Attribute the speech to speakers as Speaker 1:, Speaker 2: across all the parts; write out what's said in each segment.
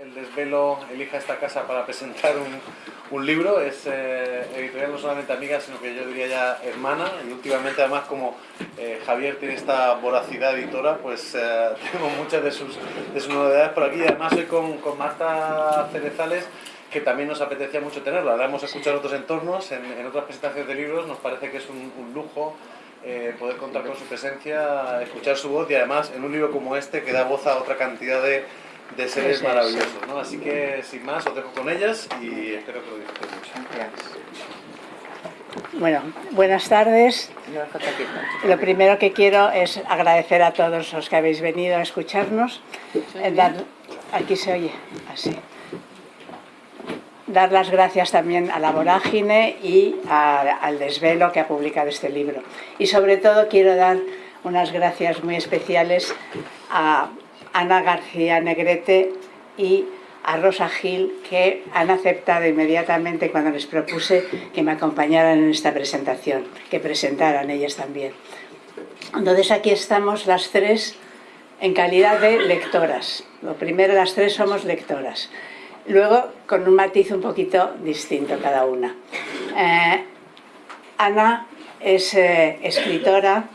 Speaker 1: Desvelo elija esta casa para presentar un, libro. Es eh, editorial no solamente amiga, sino que yo diría ya hermana. Y últimamente además como eh, Javier tiene esta voracidad editora, pues eh, tenemos muchas de sus, de sus novedades por aquí. Además hoy con, con Marta Cerezales, que también nos apetecía mucho tenerla. La hemos escuchado en otros entornos, en, en otras presentaciones de libros. Nos parece que es un, un lujo eh, poder contar con su presencia, escuchar su voz y además en un libro como este que da voz a otra cantidad de, de seres maravillosos. ¿no? Así que sin más os dejo con ellas y espero que lo disfrutéis mucho.
Speaker 2: Bueno, buenas tardes. Lo primero que quiero es agradecer a todos los que habéis venido a escucharnos. Eh, dar, aquí se oye, así dar las gracias también a la Vorágine y al Desvelo que ha publicado este libro. Y sobre todo quiero dar unas gracias muy especiales a Ana García Negrete y a Rosa Gil que han aceptado inmediatamente cuando les propuse que me acompañaran en esta presentación, que presentaran ellas también. Entonces aquí estamos las tres en calidad de lectoras. Lo primero, las tres somos lectoras. Luego, con un matiz un poquito distinto cada una. Eh, Ana es eh, escritora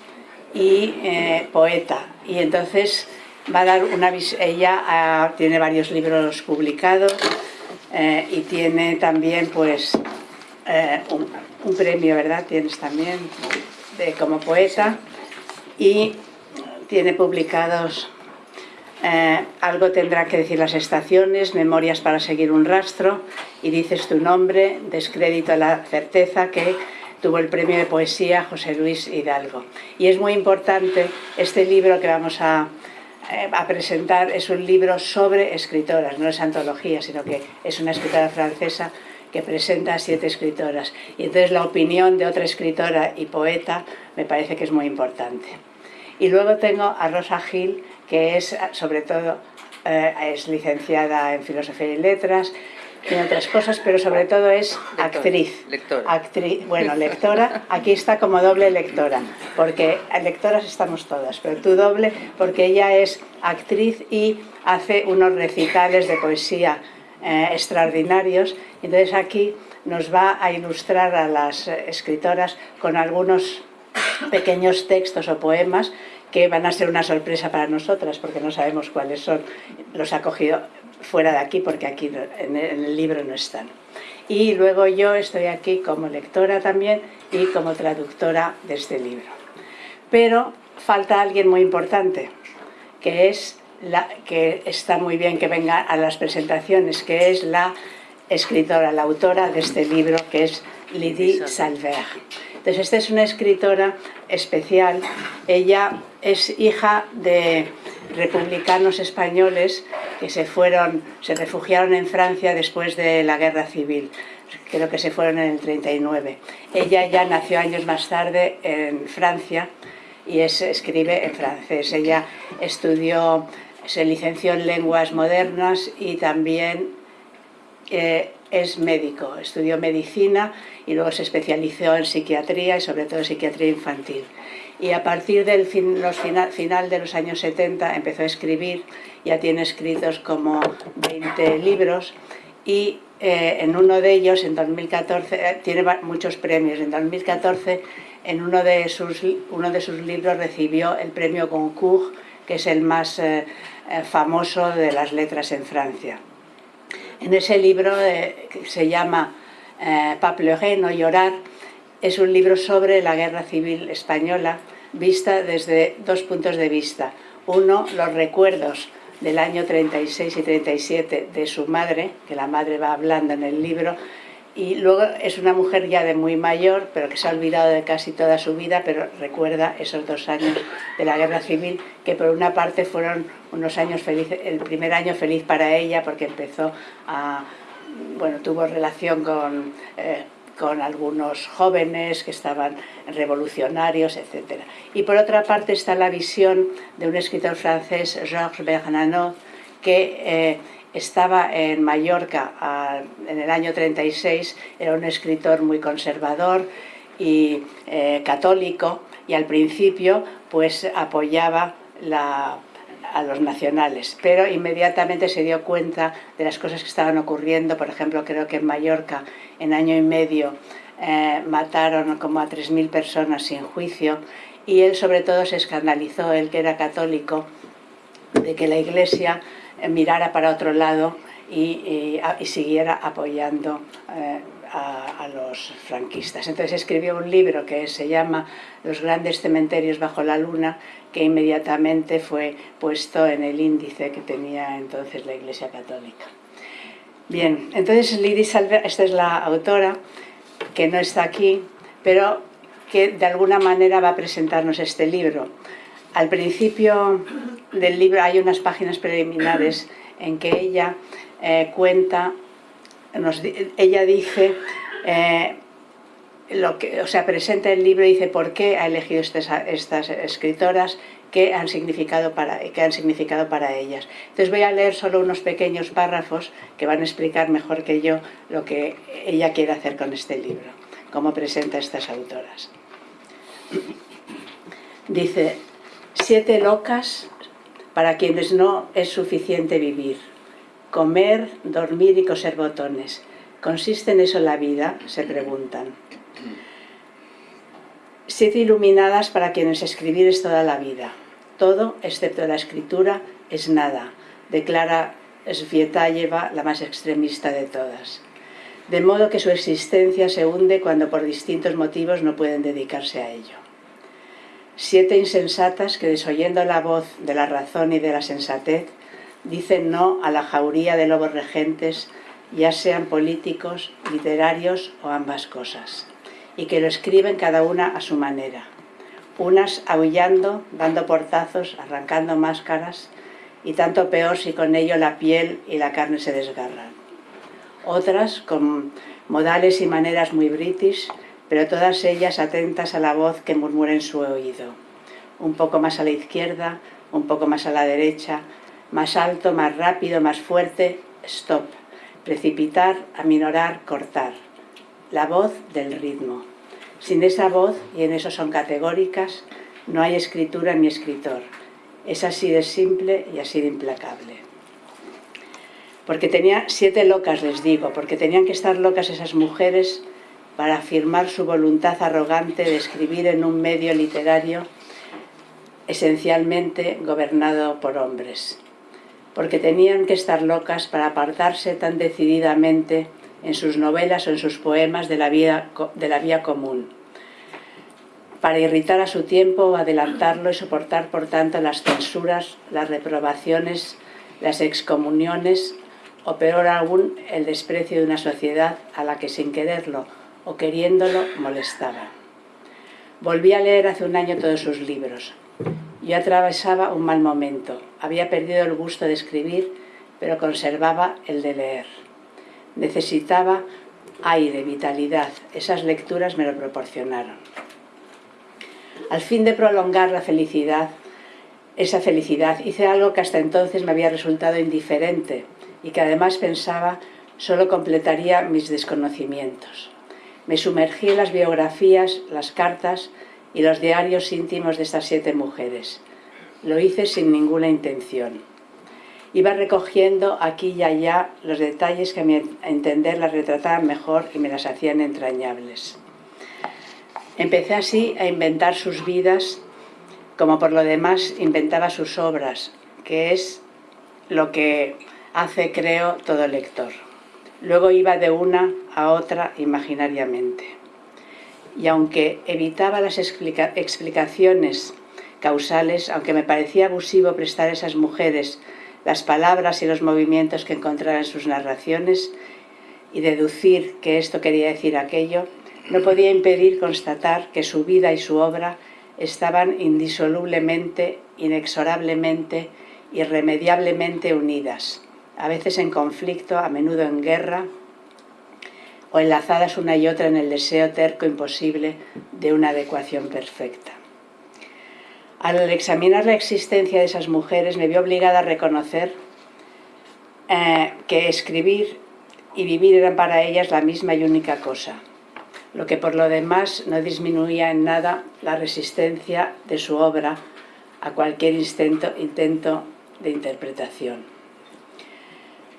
Speaker 2: y eh, poeta, y entonces va a dar una ella ah, tiene varios libros publicados y tiene también pues un, un, premio, ¿verdad? Tienes también de, como poeta y tiene publicados eh, algo tendrá que decir las estaciones, memorias para seguir un rastro, y dices tu nombre, descrédito a la certeza que tuvo el premio de poesía José Luis Hidalgo. Y es muy importante, este libro que vamos a, eh, a presentar es un libro sobre escritoras, no es antología, sino que es una escritora francesa que presenta a siete escritoras. Y entonces la opinión de otra escritora y poeta me parece que es muy importante. Y luego tengo a Rosa Gil, que es sobre todo eh, es licenciada en Filosofía y Letras, en otras cosas, pero sobre todo es actriz.
Speaker 3: Lectora.
Speaker 2: Actriz, bueno, lectora, aquí está como doble lectora, porque lectoras estamos todas, pero tú doble porque ella es actriz y hace unos recitales de poesía eh, extraordinarios. Entonces aquí nos va a ilustrar a las escritoras con algunos pequeños textos o poemas que van a ser una sorpresa para nosotras porque no sabemos cuáles son. Los ha cogido fuera de aquí porque aquí en el libro no están. Y luego yo estoy aquí como lectora también y como traductora de este libro. Pero falta alguien muy importante, que es la que está muy bien que venga a las presentaciones, que es la escritora, la autora de este libro, que es Lydie Salver. Entonces, esta es una escritora especial. Ella es hija de republicanos españoles que se fueron, se refugiaron en Francia después de la guerra civil. Creo que se fueron en el 39. Ella ya nació años más tarde en Francia y es, escribe en francés. Ella estudió, se licenció en lenguas modernas y también eh, es médico, estudió medicina y luego se especializó en psiquiatría y sobre todo psiquiatría infantil. Y a partir del final, de los años 70 empezó a escribir, ya tiene escritos como 20 libros y eh, en uno de ellos, en 2014, eh, tiene muchos premios. En 2014, en uno de, sus, uno de sus libros recibió el premio Goncourt, que es el más eh, famoso de las letras en Francia. En ese libro que se llama eh, Pas no llorar, es un libro sobre la guerra civil española vista desde dos puntos de vista. Uno, los recuerdos del año 36 y 37 de su madre, que la madre va hablando en el libro, y luego es una mujer ya de muy mayor, pero que se ha olvidado de casi toda su vida, pero recuerda esos dos años de la guerra civil, que por una parte fueron unos años felices, el primer año feliz para ella, porque empezó a, bueno, tuvo relación con, eh, con algunos jóvenes que estaban revolucionarios, etc. Y por otra parte está la visión de un escritor francés, Georges Bernanos, que eh, estaba en Mallorca en el año 36, era un escritor muy conservador y eh, católico y al principio pues apoyaba la a los nacionales, pero inmediatamente se dio cuenta de las cosas que estaban ocurriendo, por ejemplo, creo que en Mallorca en año y medio eh, mataron como a 3.000 personas sin juicio y él sobre todo se escandalizó, él que era católico, de que la Iglesia eh, mirara para otro lado y, siguiera apoyando eh, a, los franquistas. Entonces escribió un libro que se llama Los grandes cementerios bajo la luna, que inmediatamente fue puesto en el índice que tenía entonces la Iglesia Católica. Bien, entonces Lidi Salver, esta es la autora, que no está aquí, pero que de alguna manera va a presentarnos este libro. Al principio del libro hay unas páginas preliminares en que ella eh, cuenta, ella dice, eh, lo que, o sea, presenta el libro y dice por qué ha elegido estas, escritoras, qué han, significado para, qué han significado para ellas. Entonces voy a leer solo unos pequeños párrafos que van a explicar mejor que yo lo que ella quiere hacer con este libro, cómo presenta estas autoras. Dice, siete locas para quienes no es suficiente vivir, comer, dormir y coser botones. ¿Consiste en eso la vida? Se preguntan. Siete iluminadas para quienes escribir es toda la vida. Todo, excepto la escritura, es nada, declara Svietayeva, la más extremista de todas. De modo que su existencia se hunde cuando por distintos motivos no pueden dedicarse a ello. Siete insensatas que desoyendo la voz de la razón y de la sensatez, dicen no a la jauría de lobos regentes, ya sean políticos, literarios o ambas cosas y que lo escriben cada una a su manera. Unas aullando, dando portazos, arrancando máscaras, y tanto peor si con ello la piel y la carne se desgarran. Otras con modales y maneras muy british, pero todas ellas atentas a la voz que murmura en su oído. Un poco más a la izquierda, un poco más a la derecha, más alto, más rápido, más fuerte, stop. Precipitar, aminorar, cortar la voz del ritmo. Sin esa voz, y en eso son categóricas, no hay escritura ni escritor. Es así de simple y así de implacable. Porque tenía siete locas, les digo, porque tenían que estar locas esas mujeres para afirmar su voluntad arrogante de escribir en un medio literario esencialmente gobernado por hombres. Porque tenían que estar locas para apartarse tan decididamente en sus novelas o en sus poemas de la, vida, de la vía común, para irritar a su tiempo, adelantarlo y soportar por tanto las censuras, las reprobaciones, las excomuniones o peor aún el desprecio de una sociedad a la que sin quererlo o queriéndolo molestaba. Volví a leer hace un año todos sus libros. Yo atravesaba un mal momento, había perdido el gusto de escribir, pero conservaba el de leer necesitaba aire, vitalidad. Esas lecturas me lo proporcionaron. Al fin de prolongar la felicidad, esa felicidad, hice algo que hasta entonces me había resultado indiferente y que además pensaba solo completaría mis desconocimientos. Me sumergí en las biografías, las cartas y los diarios íntimos de estas siete mujeres. Lo hice sin ninguna intención iba recogiendo aquí y allá los detalles que a mi entender las retrataban mejor y me las hacían entrañables. Empecé así a inventar sus vidas, como por lo demás inventaba sus obras, que es lo que hace, creo, todo lector. Luego iba de una a otra imaginariamente. Y aunque evitaba las explicaciones causales, aunque me parecía abusivo prestar a esas mujeres las palabras y los movimientos que encontraba en sus narraciones y deducir que esto quería decir aquello, no podía impedir constatar que su vida y su obra estaban indisolublemente, inexorablemente, irremediablemente unidas, a veces en conflicto, a menudo en guerra, o enlazadas una y otra en el deseo terco imposible de una adecuación perfecta. Al examinar la existencia de esas mujeres me vi obligada a reconocer eh, que escribir y vivir eran para ellas la misma y única cosa, lo que por lo demás no disminuía en nada la resistencia de su obra a cualquier intento, intento de interpretación.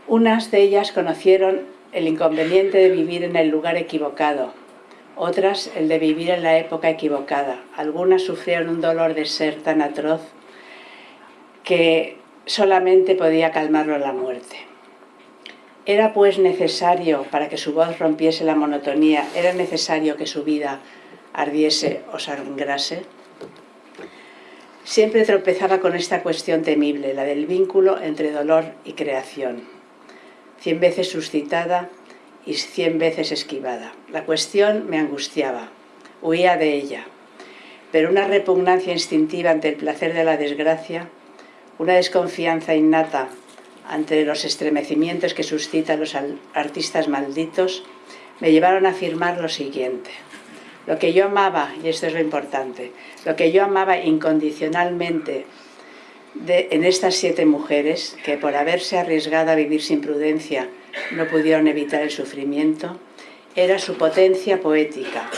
Speaker 2: Unas de ellas conocieron el inconveniente de vivir en el lugar equivocado, otras el de vivir en la época equivocada. Algunas sufrieron un dolor de ser tan atroz que solamente podía calmarlo la muerte. Era pues necesario, para que su voz rompiese la monotonía, era necesario que su vida ardiese o sangrase. Siempre tropezaba con esta cuestión temible, la del vínculo entre dolor y creación, cien veces suscitada y cien veces esquivada. La cuestión me angustiaba, huía de ella, pero una repugnancia instintiva ante el placer de la desgracia, una desconfianza innata ante los estremecimientos que suscitan los artistas malditos, me llevaron a afirmar lo siguiente. Lo que yo amaba, y esto es lo importante, lo que yo amaba incondicionalmente en estas siete mujeres, que por haberse arriesgado a vivir sin prudencia no pudieron evitar el sufrimiento, era su potencia poética,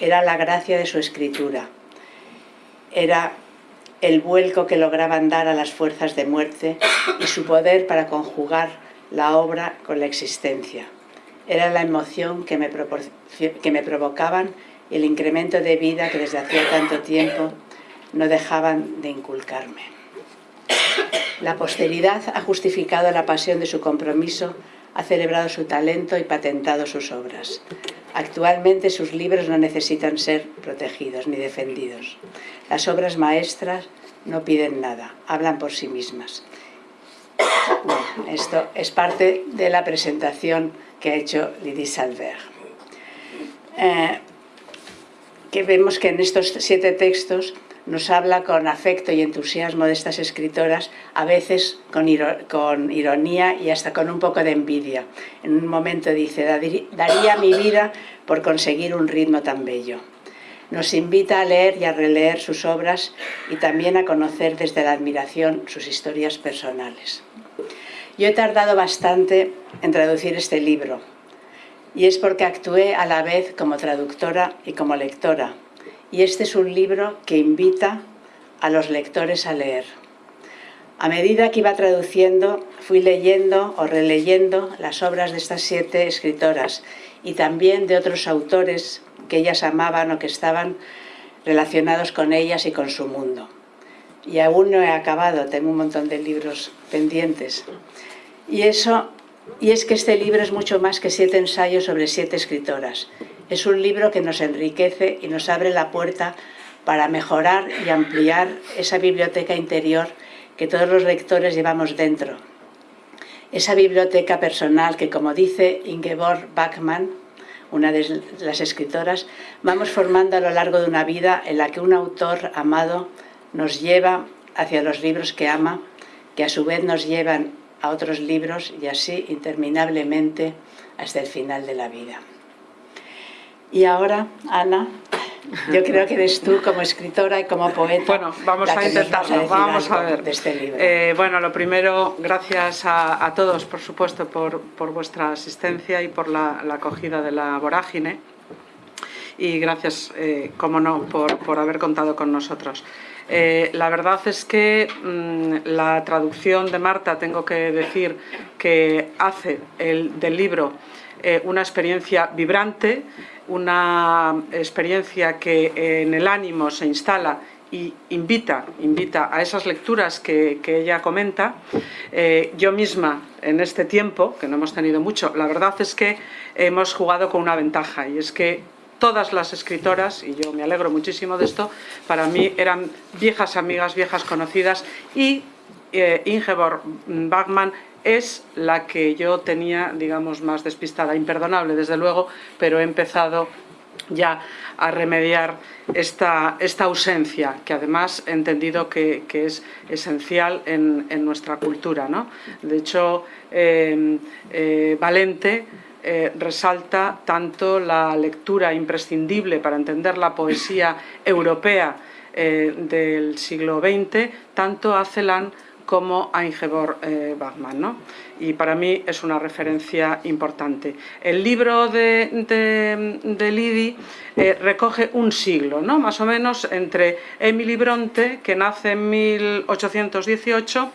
Speaker 2: era la gracia de su escritura, era el vuelco que lograban dar a las fuerzas de muerte y su poder para conjugar la obra con la existencia. Era la emoción que me, que me provocaban y el incremento de vida que desde hacía tanto tiempo no dejaban de inculcarme. La posteridad ha justificado la pasión de su compromiso, ha celebrado su talento y patentado sus obras. Actualmente sus libros no necesitan ser protegidos ni defendidos. Las obras maestras no piden nada, hablan por sí mismas. esto es parte de la presentación que ha hecho Lydie Salver. Eh, que vemos que en estos siete textos nos habla con afecto y entusiasmo de estas escritoras, a veces con, ironía y hasta con un poco de envidia. En un momento dice, daría mi vida por conseguir un ritmo tan bello. Nos invita a leer y a releer sus obras y también a conocer desde la admiración sus historias personales. Yo he tardado bastante en traducir este libro y es porque actué a la vez como traductora y como lectora y este es un libro que invita a los lectores a leer. A medida que iba traduciendo, fui leyendo o releyendo las obras de estas siete escritoras y también de otros autores que ellas amaban o que estaban relacionados con ellas y con su mundo. Y aún no he acabado, tengo un montón de libros pendientes. Y, eso, y es que este libro es mucho más que siete ensayos sobre siete escritoras. Es un libro que nos enriquece y nos abre la puerta para mejorar y ampliar esa biblioteca interior que todos los lectores llevamos dentro. Esa biblioteca personal que, como dice Ingeborg Bachmann, una de las escritoras, vamos formando a lo largo de una vida en la que un autor amado nos lleva hacia los libros que ama, que a su vez nos llevan a otros libros y así interminablemente hasta el final de la vida. Y ahora, Ana, yo creo que eres tú como escritora y como poeta.
Speaker 3: Bueno, vamos a intentarlo, vamos a ver.
Speaker 2: De este libro.
Speaker 3: Eh, bueno, lo primero, gracias a, todos, por supuesto, por, por, vuestra asistencia y por la, acogida de la vorágine. Y gracias, eh, como no, por, por, haber contado con nosotros. Eh, la verdad es que mm, la traducción de Marta, tengo que decir que hace el, del libro una experiencia vibrante, una experiencia que en el ánimo se instala y invita, invita a esas lecturas que, ella comenta. Eh, yo misma, en este tiempo, que no hemos tenido mucho, la verdad es que hemos jugado con una ventaja y es que todas las escritoras, y yo me alegro muchísimo de esto, para mí eran viejas amigas, viejas conocidas y eh, Ingeborg Bachmann es la que yo tenía, digamos, más despistada, imperdonable desde luego, pero he empezado ya a remediar esta, esta ausencia, que además he entendido que, es esencial en, nuestra cultura. ¿no? De hecho, em, eh, Valente eh, resalta tanto la lectura imprescindible para entender la poesía europea eh, del siglo XX, tanto a Celan como a Ingeborg eh, Bachmann. ¿no? Y para mí es una referencia importante. El libro de, de, Lidi eh, recoge un siglo, ¿no? más o menos entre Emily Bronte, que nace en 1818,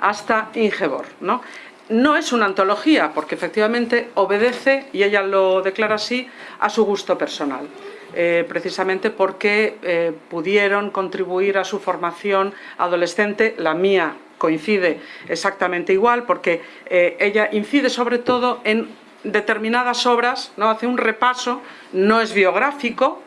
Speaker 3: hasta Ingeborg. ¿no? no es una antología, porque efectivamente obedece, y ella lo declara así, a su gusto personal. Eh, precisamente porque eh, pudieron contribuir a su formación adolescente, la mía coincide exactamente igual, porque eh, ella incide sobre todo en determinadas obras, ¿no? hace un repaso, no es biográfico,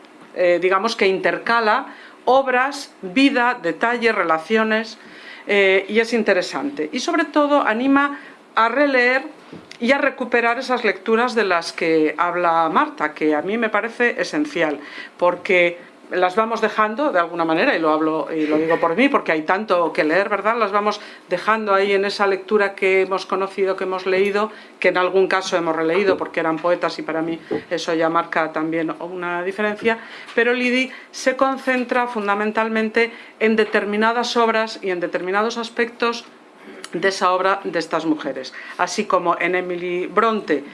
Speaker 3: digamos que intercala obras, vida, detalles, relaciones, y es interesante. Y sobre todo anima a releer y a recuperar esas lecturas de las que habla Marta, que a mí me parece esencial, porque las vamos dejando de alguna manera, y lo hablo y lo digo por mí, porque hay tanto que leer, ¿verdad? Las vamos dejando ahí en esa lectura que hemos conocido, que hemos leído, que en algún caso hemos releído porque eran poetas y para mí eso ya marca también una diferencia, pero Lidi se concentra fundamentalmente en determinadas obras y en determinados aspectos de esa obra de estas mujeres. Así como en Emily Bronte,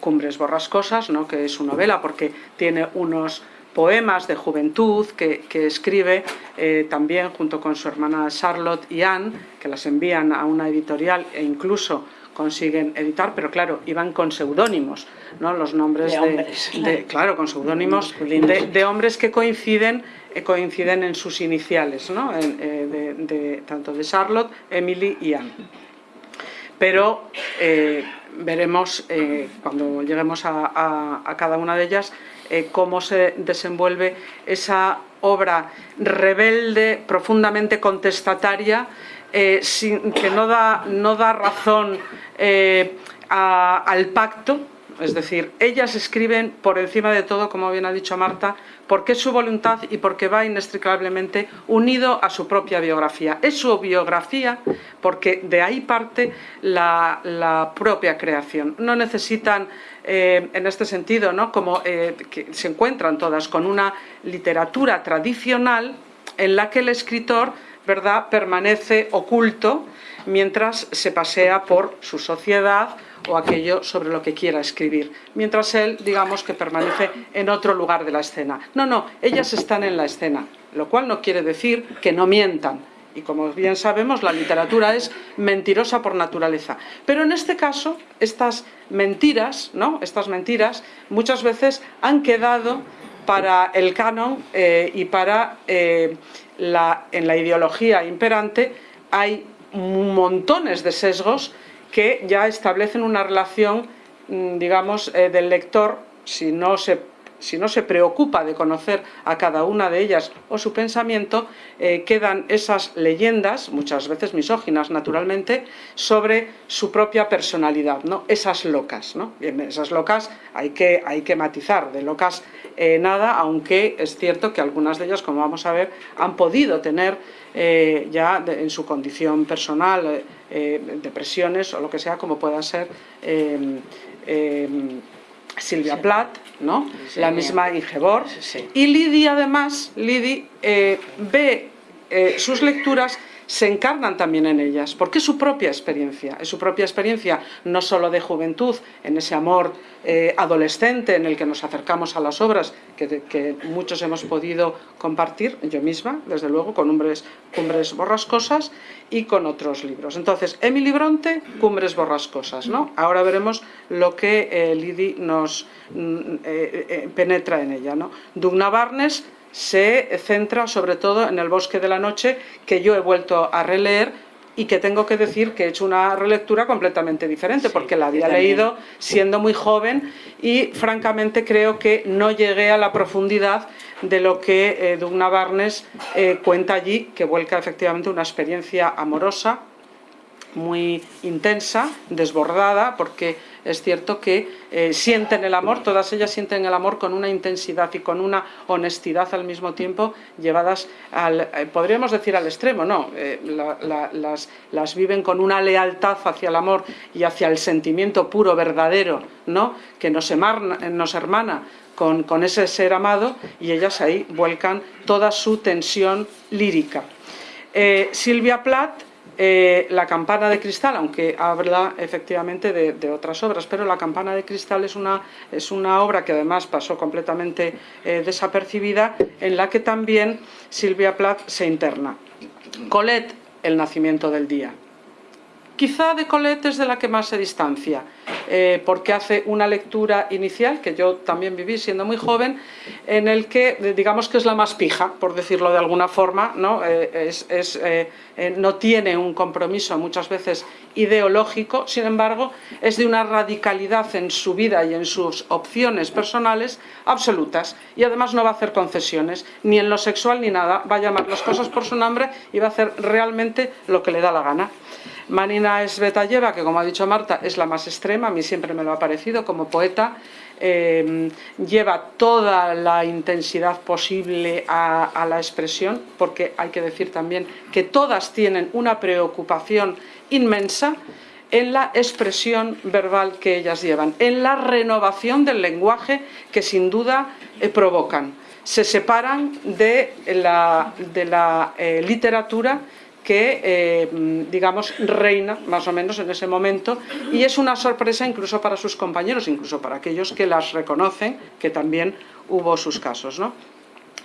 Speaker 3: Cumbres borrascosas, ¿no? que es su novela porque tiene unos poemas de juventud que, escribe eh, también junto con su hermana Charlotte y Anne, que las envían a una editorial e incluso consiguen editar, pero claro, iban con seudónimos, ¿no? los nombres de,
Speaker 2: hombres,
Speaker 3: claro, con seudónimos de, hombres que coinciden eh, coinciden en sus iniciales, ¿no? Eh, de, tanto de Charlotte, Emily y Anne. Pero eh, veremos cuando lleguemos a, cada una de ellas cómo se desenvuelve esa obra rebelde, profundamente contestataria, sin, que no da, no da razón al pacto, es decir, ellas escriben por encima de todo, como bien ha dicho Marta, porque es su voluntad y porque va inextricablemente unido a su propia biografía. Es su biografía porque de ahí parte la, propia creación. No necesitan, eh, en este sentido, ¿no? como eh, que se encuentran todas con una literatura tradicional en la que el escritor ¿verdad? permanece oculto mientras se pasea por su sociedad o aquello sobre lo que quiera escribir, mientras él, digamos, que permanece en otro lugar de la escena. No, no, ellas están en la escena, lo cual no quiere decir que no mientan, y como bien sabemos, la literatura es mentirosa por naturaleza. Pero en este caso, estas mentiras, ¿no? estas mentiras muchas veces han quedado para el canon eh, y para eh, la, en la ideología imperante hay montones de sesgos que ya establecen una relación, mm, digamos, eh, del lector, si no se si no se preocupa de conocer a cada una de ellas o su pensamiento, eh, quedan esas leyendas, muchas veces misóginas naturalmente, sobre su propia personalidad, ¿no? esas locas. ¿no? Esas locas hay que, hay que matizar, de locas eh, nada, aunque es cierto que algunas de ellas, como vamos a ver, han podido tener ya en su condición personal eh, depresiones o lo que sea, como pueda ser Silvia Plath, ¿no? la misma Ingeborg. Y Lidia, además, Lidi eh, ve eh, sus lecturas se encarnan también en ellas, porque es su propia experiencia, es su propia experiencia no solo de juventud, en ese amor eh, adolescente en el que nos acercamos a las obras que, muchos hemos podido compartir, yo misma, desde luego, con Cumbres, Borrascosas y con otros libros. Entonces, Emily Bronte, Cumbres Borrascosas, ¿no? Ahora veremos lo que eh, Lidi nos mm, eh, penetra en ella, ¿no? Dugna Barnes, se centra sobre todo en el bosque de la noche, que yo he vuelto a releer y que tengo que decir que he hecho una relectura completamente diferente, porque la había leído siendo muy joven y francamente creo que no llegué a la profundidad de lo que eh, Dugna Barnes eh, cuenta allí, que vuelca efectivamente una experiencia amorosa, muy intensa, desbordada, porque es cierto que eh, sienten el amor, todas ellas sienten el amor con una intensidad y con una honestidad al mismo tiempo, llevadas al, eh, podríamos decir al extremo, no, eh, las, viven con una lealtad hacia el amor y hacia el sentimiento puro, verdadero, ¿no? que nos, nos hermana con, con ese ser amado y ellas ahí vuelcan toda su tensión lírica. Silvia Plath eh, la campana de cristal, aunque habla efectivamente de, otras obras, pero la campana de cristal es una, es una obra que además pasó completamente eh, desapercibida, en la que también Silvia Plath se interna. Colette, el nacimiento del día. Quizá de Colette es de la que más se distancia, eh, porque hace una lectura inicial, que yo también viví siendo muy joven, en el que digamos que es la más pija, por decirlo de alguna forma, no, eh, es, eh, no tiene un compromiso muchas veces ideológico, sin embargo es de una radicalidad en su vida y en sus opciones personales absolutas y además no va a hacer concesiones, ni en lo sexual ni nada, va a llamar las cosas por su nombre y va a hacer realmente lo que le da la gana. Manina Svetayeva, que como ha dicho Marta, es la más extrema, a mí siempre me lo ha parecido como poeta, eh, lleva toda la intensidad posible a, la expresión, porque hay que decir también que todas tienen una preocupación inmensa en la expresión verbal que ellas llevan, en la renovación del lenguaje que sin duda eh, provocan. Se separan de la, de la eh, literatura que, eh, digamos, reina más o menos en ese momento y es una sorpresa incluso para sus compañeros, incluso para aquellos que las reconocen, que también hubo sus casos. ¿no?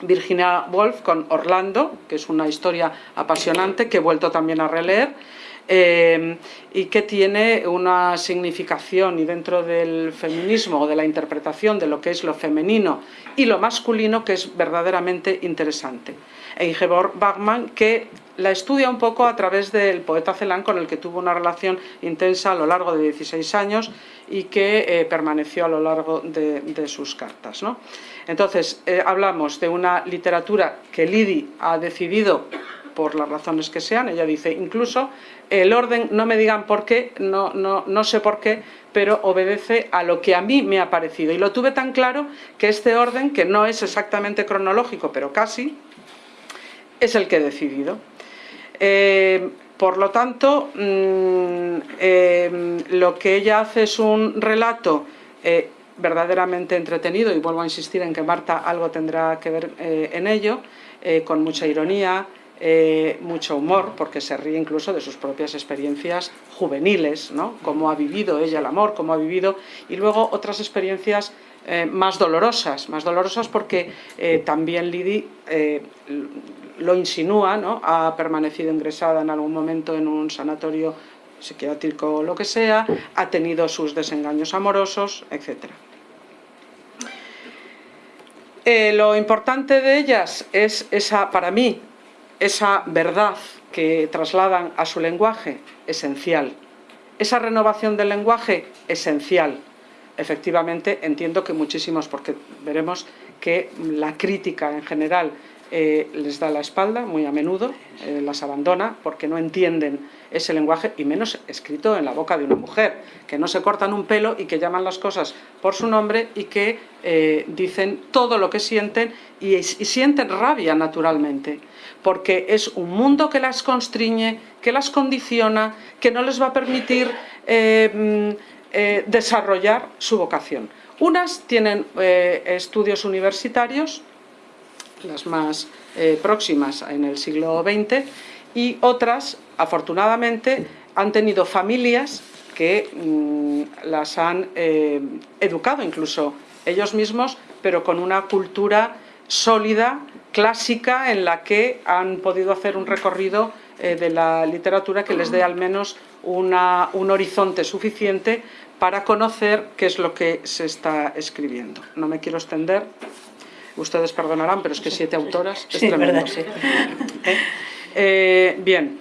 Speaker 3: Virginia Woolf con Orlando, que es una historia apasionante que he vuelto también a releer, eh, y que tiene una significación y dentro del feminismo o de la interpretación de lo que es lo femenino y lo masculino que es verdaderamente interesante. E Bachmann que la estudia un poco a través del poeta Celan con el que tuvo una relación intensa a lo largo de 16 años y que eh, permaneció a lo largo de, sus cartas. Entonces, eh, hablamos de una literatura que Lidi ha decidido por las razones que sean, ella dice incluso el orden, no me digan por qué, no, no, no sé por qué, pero obedece a lo que a mí me ha parecido. Y lo tuve tan claro que este orden, que no es exactamente cronológico, pero casi, es el que he decidido. Eh, por lo tanto, mm, eh, lo que ella hace es un relato eh, verdaderamente entretenido, y vuelvo a insistir en que Marta algo tendrá que ver en ello, con mucha ironía, mucho humor, porque se ríe incluso de sus propias experiencias juveniles, ¿no? cómo ha vivido ella el amor, cómo ha vivido, y luego otras experiencias más dolorosas, más dolorosas porque también Lidi lo insinúa, ¿no? ha permanecido ingresada en algún momento en un sanatorio psiquiátrico o lo que sea, ha tenido sus desengaños amorosos, etc. Eh, lo importante de ellas es esa, para mí, esa verdad que trasladan a su lenguaje, esencial. Esa renovación del lenguaje, esencial. Efectivamente, entiendo que muchísimos, porque veremos que la crítica en general eh, les da la espalda muy a menudo, eh, las abandona porque no entienden ese lenguaje y menos escrito en la boca de una mujer, que no se cortan un pelo y que llaman las cosas por su nombre y que eh, dicen todo lo que sienten y, y, sienten rabia naturalmente, porque es un mundo que las constriñe, que las condiciona, que no les va a permitir mm, desarrollar su vocación. Unas tienen estudios universitarios, las más eh, próximas en el siglo XX, y otras, afortunadamente, han tenido familias que mm, las han eh, educado incluso ellos mismos, pero con una cultura sólida, clásica, en la que han podido hacer un recorrido eh, de la literatura que les dé al menos una, un horizonte suficiente para conocer qué es lo que se está escribiendo. No me quiero extender ustedes perdonarán, pero es que siete autoras es tremendo. ¿Eh? Eh, bien.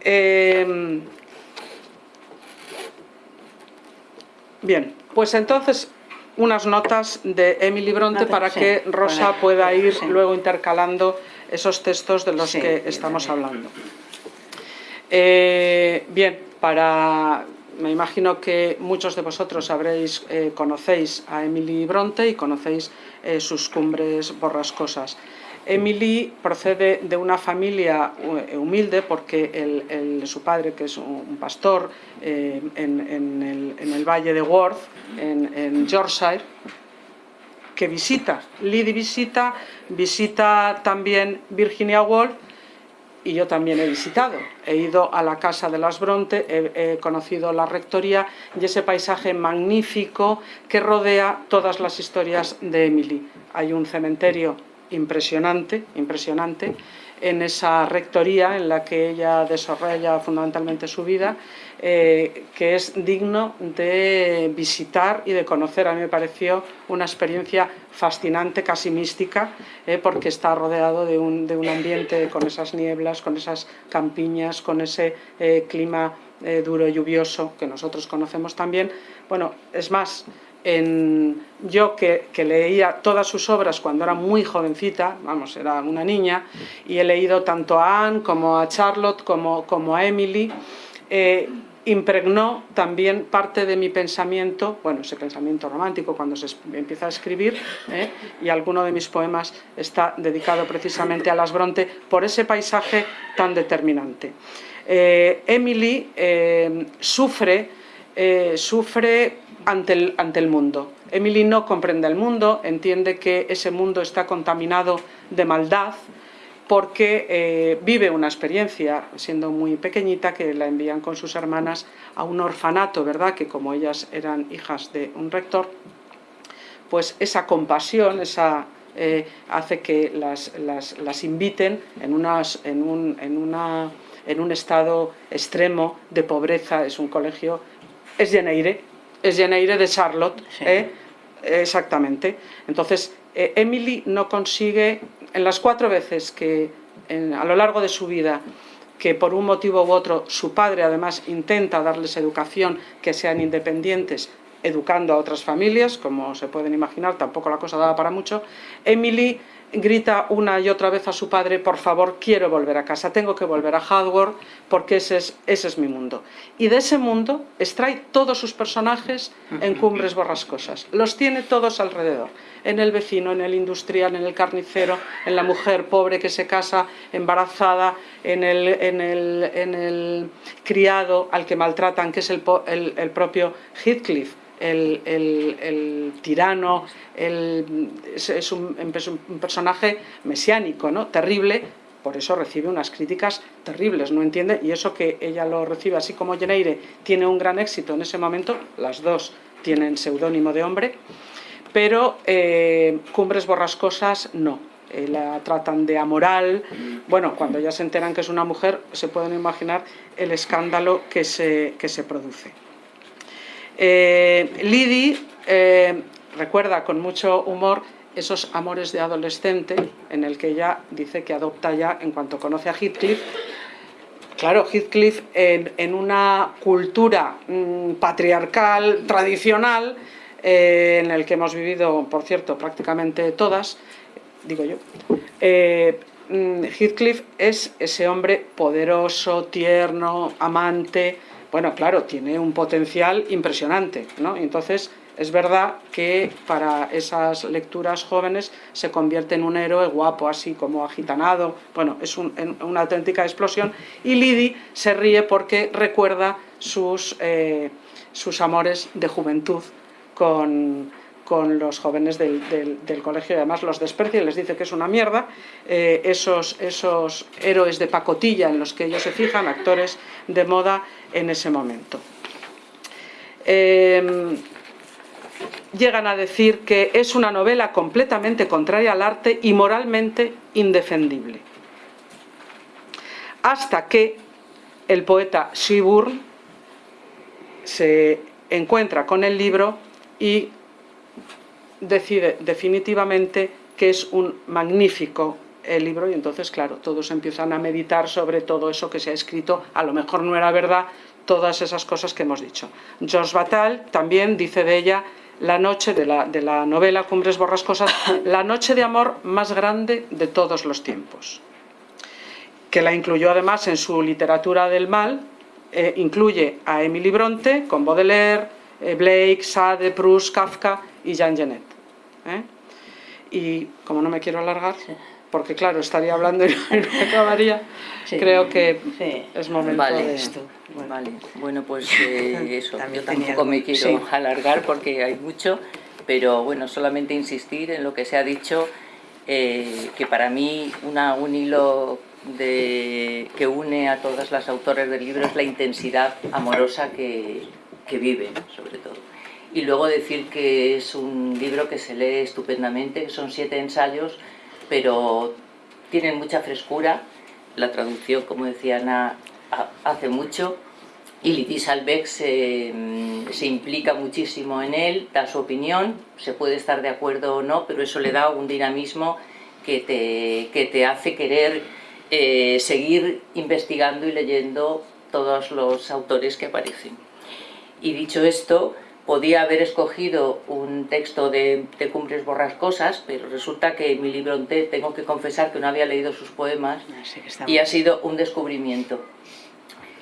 Speaker 3: Eh, bien, pues entonces unas notas de Emily Bronte para que Rosa pueda ir luego intercalando esos textos de los que estamos hablando. bien, para me imagino que muchos de vosotros habréis, eh, conocéis a Emily Bronte y conocéis eh, sus cumbres borrascosas. Emily procede de una familia eh, humilde porque su padre, que es un pastor en, el, valle de Worth, en, Yorkshire, que visita, Lydie visita, visita también Virginia Woolf y yo también he visitado. He ido a la Casa de las Bronte, he, conocido la rectoría y ese paisaje magnífico que rodea todas las historias de Emily. Hay un cementerio impresionante, impresionante en esa rectoría en la que ella desarrolla fundamentalmente su vida, eh, que es digno de visitar y de conocer. A mí me pareció una experiencia fascinante, casi mística, eh, porque está rodeado de un, de un, ambiente con esas nieblas, con esas campiñas, con ese eh, clima duro y lluvioso que nosotros conocemos también. Bueno, es más, en, yo que, leía todas sus obras cuando era muy jovencita, vamos, era una niña, y he leído tanto a Anne como a Charlotte como, como a Emily, eh, impregnó también parte de mi pensamiento, bueno, ese pensamiento romántico cuando se empieza a escribir, ¿eh? y alguno de mis poemas está dedicado precisamente a las Bronte por ese paisaje tan determinante. Eh, Emily sufre, sufre ante el, ante el mundo. Emily no comprende el mundo, entiende que ese mundo está contaminado de maldad, porque eh, vive una experiencia, siendo muy pequeñita, que la envían con sus hermanas a un orfanato, ¿verdad? Que como ellas eran hijas de un rector, pues esa compasión, esa, eh, hace que las, las, inviten en, unas, en, un, en, una, en un estado extremo de pobreza, es un colegio, es Geneire, es Geneire de Charlotte, ¿eh? exactamente. Entonces, eh, Emily no consigue, en las cuatro veces que a lo largo de su vida, que por un motivo u otro su padre además intenta darles educación, que sean independientes, educando a otras familias, como se pueden imaginar, tampoco la cosa daba para mucho, Emily grita una y otra vez a su padre, por favor, quiero volver a casa, tengo que volver a Hardware porque ese es, ese es mi mundo. Y de ese mundo extrae todos sus personajes en Cumbres Borrascosas, los tiene todos alrededor, en el vecino, en el industrial, en el carnicero, en la mujer pobre que se casa embarazada, en el, en el, en el criado al que maltratan, que es el, el, el propio Heathcliff, el, tirano, es, un, personaje mesiánico, ¿no? terrible, por eso recibe unas críticas terribles, no entiende, y eso que ella lo recibe así como Geneire tiene un gran éxito en ese momento, las dos tienen seudónimo de hombre, pero eh, Cumbres Borrascosas no, eh, la tratan de amoral, bueno, cuando ya se enteran que es una mujer, se pueden imaginar el escándalo que se, que se produce. Eh, Lidi eh, recuerda con mucho humor esos amores de adolescente en el que ella dice que adopta ya en cuanto conoce a Heathcliff. Claro, Heathcliff en, una cultura mm, patriarcal, tradicional, eh, en el que hemos vivido, por cierto, prácticamente todas, digo yo, mm, Heathcliff es ese hombre poderoso, tierno, amante, bueno, claro, tiene un potencial impresionante, ¿no? Entonces, es verdad que para esas lecturas jóvenes se convierte en un héroe guapo, así como agitanado, bueno, es una auténtica explosión, y Lidi se ríe porque recuerda sus, eh, sus amores de juventud con, con los jóvenes del, colegio y además los desprecia y les dice que es una mierda, eh, esos, esos héroes de pacotilla en los que ellos se fijan, actores de moda en ese momento. Em, llegan a decir que es una novela completamente contraria al arte y moralmente indefendible. Hasta que el poeta Shiburn se encuentra con el libro y decide definitivamente que es un magnífico el libro y entonces, claro, todos empiezan a meditar sobre todo eso que se ha escrito, a lo mejor no era verdad, todas esas cosas que hemos dicho. Georges Batal también dice de ella la noche de la, de la novela Cumbres Borrascosas, la noche de amor más grande de todos los tiempos, que la incluyó además en su literatura del mal, eh, incluye a Emily Bronte con Baudelaire, eh, Blake, Sade, Proust, Kafka y Jean Genet. ¿eh? Y como no me quiero alargar, porque claro, estaría hablando y no acabaría, creo que es momento de esto.
Speaker 4: Bueno. Vale. bueno, pues eh, eso, yo tampoco me quiero alargar porque hay mucho, pero bueno, solamente insistir en lo que se ha dicho, eh, que para mí una, un hilo de, que une a todas las autores del libro es la intensidad amorosa que, que viven, sobre todo. Y luego decir que es un libro que se lee estupendamente, son siete ensayos, pero tienen mucha frescura, la traducción, como decía Ana, hace mucho, y Lydie Salbeck se, mm, se, implica muchísimo en él, da su opinión, se puede estar de acuerdo o no, pero eso le da un dinamismo que te, que te hace querer eh, seguir investigando y leyendo todos los autores que aparecen. Y dicho esto, podía haber escogido un texto de, de Cumbres Borrascosas, pero resulta que en mi libro tengo que confesar que no había leído sus poemas ah, y ha sido un descubrimiento.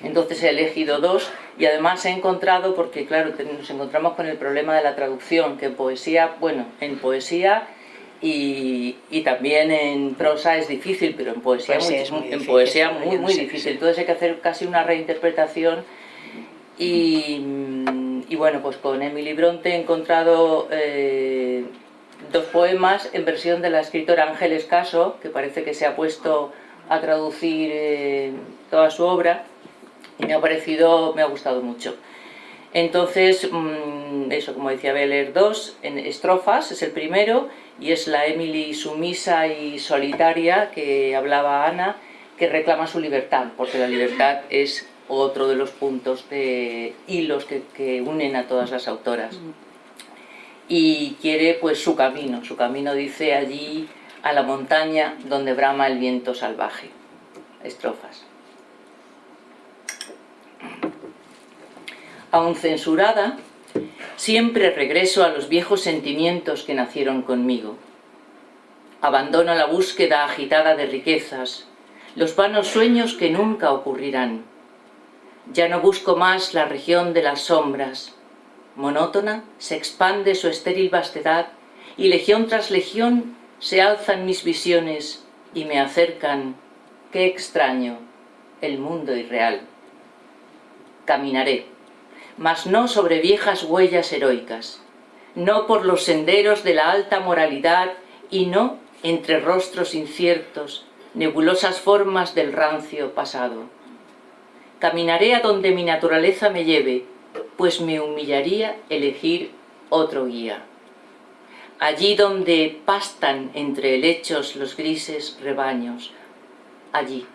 Speaker 4: Entonces he elegido dos y además he encontrado, porque claro, nos encontramos con el problema de la traducción, que en poesía, bueno, en poesía y, y también en prosa es difícil, pero en poesía, muy, es muy, en difícil, poesía muy, muy difícil. Entonces hay que hacer casi una reinterpretación y y bueno, pues con Emily Bronte he encontrado eh, dos poemas en versión de la escritora Ángeles Caso, que parece que se ha puesto a traducir eh, toda su obra, y me ha parecido, me ha gustado mucho. Entonces, mm, eso, como decía, voy a leer dos, en estrofas, es el primero, y es la Emily sumisa y solitaria que hablaba Ana, que reclama su libertad, porque la libertad es otro de los puntos de hilos que, unen a todas las autoras. Y quiere pues su camino, su camino dice allí a la montaña donde brama el viento salvaje. Estrofas. Aún censurada, siempre regreso a los viejos sentimientos que nacieron conmigo. Abandono la búsqueda agitada de riquezas, los vanos sueños que nunca ocurrirán ya no busco más la región de las sombras. Monótona se expande su estéril vastedad y legión tras legión se alzan mis visiones y me acercan, qué extraño, el mundo irreal. Caminaré, mas no sobre viejas huellas heroicas, no por los senderos de la alta moralidad y no entre rostros inciertos, nebulosas formas del rancio pasado Caminaré a donde mi naturaleza me lleve, pues me humillaría elegir otro guía. Allí donde pastan entre helechos los grises rebaños, allí,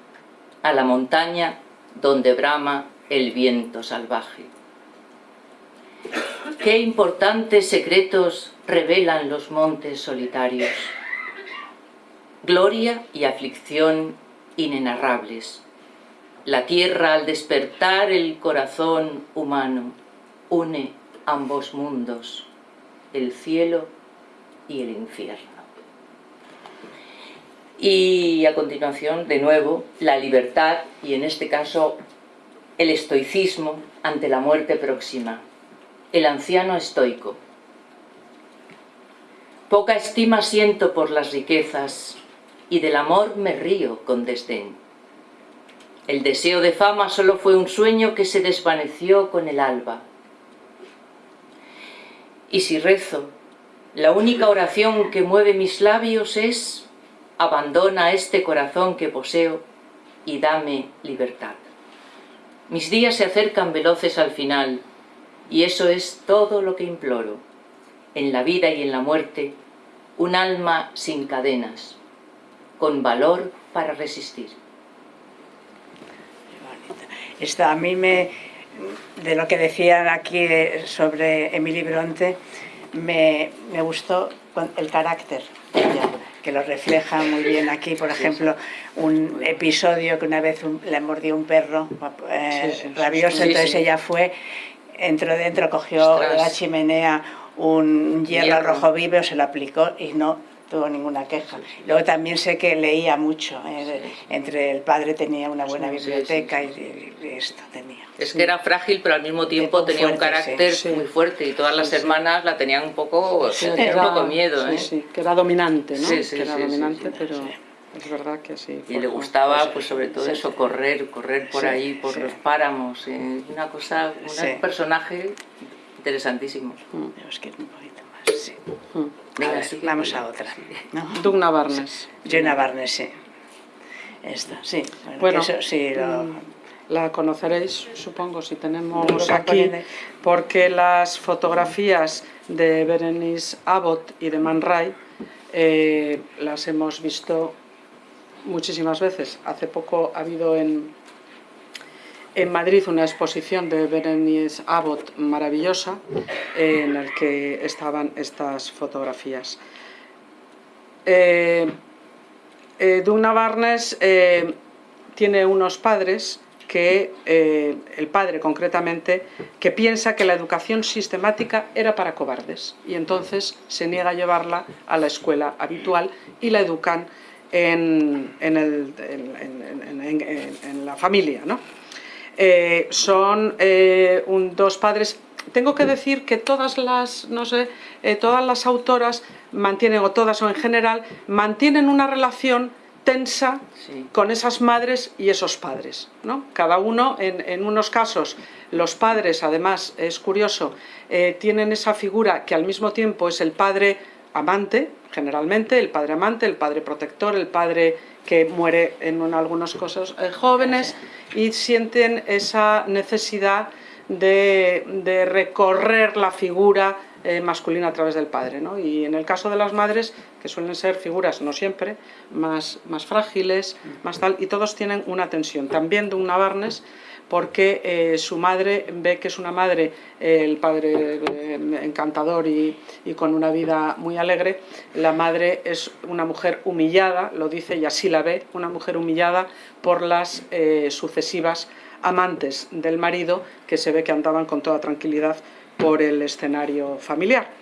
Speaker 4: a la montaña donde brama el viento salvaje. Qué importantes secretos revelan los montes solitarios. Gloria y aflicción inenarrables la tierra al despertar el corazón humano une ambos mundos, el cielo y el infierno. Y a continuación, de nuevo, la libertad y en este caso el estoicismo ante la muerte próxima. El anciano estoico. Poca estima siento por las riquezas y del amor me río con desdén el deseo de fama solo fue un sueño que se desvaneció con el alba. Y si rezo, la única oración que mueve mis labios es abandona este corazón que poseo y dame libertad. Mis días se acercan veloces al final y eso es todo lo que imploro. En la vida y en la muerte, un alma sin cadenas, con valor para resistir.
Speaker 2: Esto a mí me, de lo que decían aquí sobre Emily Bronte, me, gustó el carácter que lo refleja muy bien aquí, por ejemplo, un episodio que una vez le mordió un perro eh, rabioso, entonces ella fue, entró dentro, cogió la chimenea un hierro, rojo vivo, se lo aplicó y no tuvo ninguna queja. Luego también sé que leía mucho, eh, entre el padre tenía una buena biblioteca y, esto tenía.
Speaker 4: Es que era frágil, pero al mismo tiempo tenía un carácter muy fuerte y todas las hermanas la tenían un poco, un poco miedo. ¿eh?
Speaker 3: Sí, que era dominante, ¿no? Sí, sí, que era dominante, pero... Es verdad que sí.
Speaker 4: Y le gustaba, pues sobre todo eso, correr, correr por ahí, por los páramos. Eh, una cosa, un personaje interesantísimo.
Speaker 2: Mm. Es que un poquito más, sí. Mm. Venga, vamos a otra.
Speaker 3: ¿no? Dugna Barnes.
Speaker 2: Jenna Barnes, sí. Esta, sí.
Speaker 3: Bueno, sí, mm, la conoceréis, supongo, si tenemos aquí, porque las fotografías de Berenice Abbott y de Man Ray eh, las hemos visto muchísimas veces. Hace poco ha habido en, en Madrid una exposición de Berenice Abbott maravillosa en la que estaban estas fotografías. Eh, eh, Duna Barnes eh, tiene unos padres que, el padre concretamente, que piensa que la educación sistemática era para cobardes y entonces se niega a llevarla a la escuela habitual y la educan en, la familia. ¿no? Son dos padres tengo que decir que todas las, no sé, eh, todas las autoras mantienen, o todas o en general, mantienen una relación tensa con esas madres y esos padres. ¿no? Cada uno, en, unos casos, los padres, además, es curioso, eh, tienen esa figura que al mismo tiempo es el padre amante, generalmente, el padre amante, el padre protector, el padre que muere en algunos casos eh, jóvenes y sienten esa necesidad de, recorrer la figura eh, masculina a través del padre. ¿no? Y en el caso de las madres, que suelen ser figuras, no siempre, más, más frágiles, más tal, y todos tienen una tensión. También de una Barnes, porque eh, su madre ve que es una madre, el padre eh, encantador y, y, con una vida muy alegre, la madre es una mujer humillada, lo dice y así la ve, una mujer humillada por las sucesivas amantes del marido que se ve que andaban con toda tranquilidad por el escenario familiar.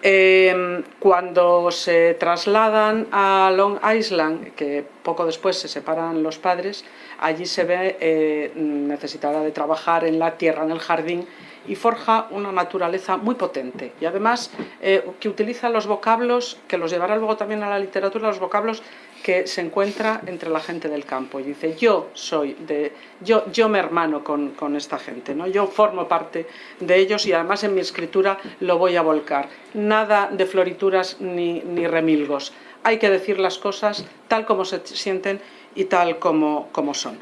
Speaker 3: Em, cuando se trasladan a Long Island, que poco después se separan los padres, allí se ve eh, necesitada de trabajar en la tierra, en el jardín, y forja una naturaleza muy potente. Y además eh, que utiliza los vocablos, que los llevará luego también a la literatura, los vocablos que se encuentra entre la gente del campo. Y dice yo soy de yo yo me hermano con, con, esta gente no yo formo parte de ellos y además en mi escritura lo voy a volcar. Nada de florituras ni, ni remilgos. Hay que decir las cosas tal como se sienten y tal como, como son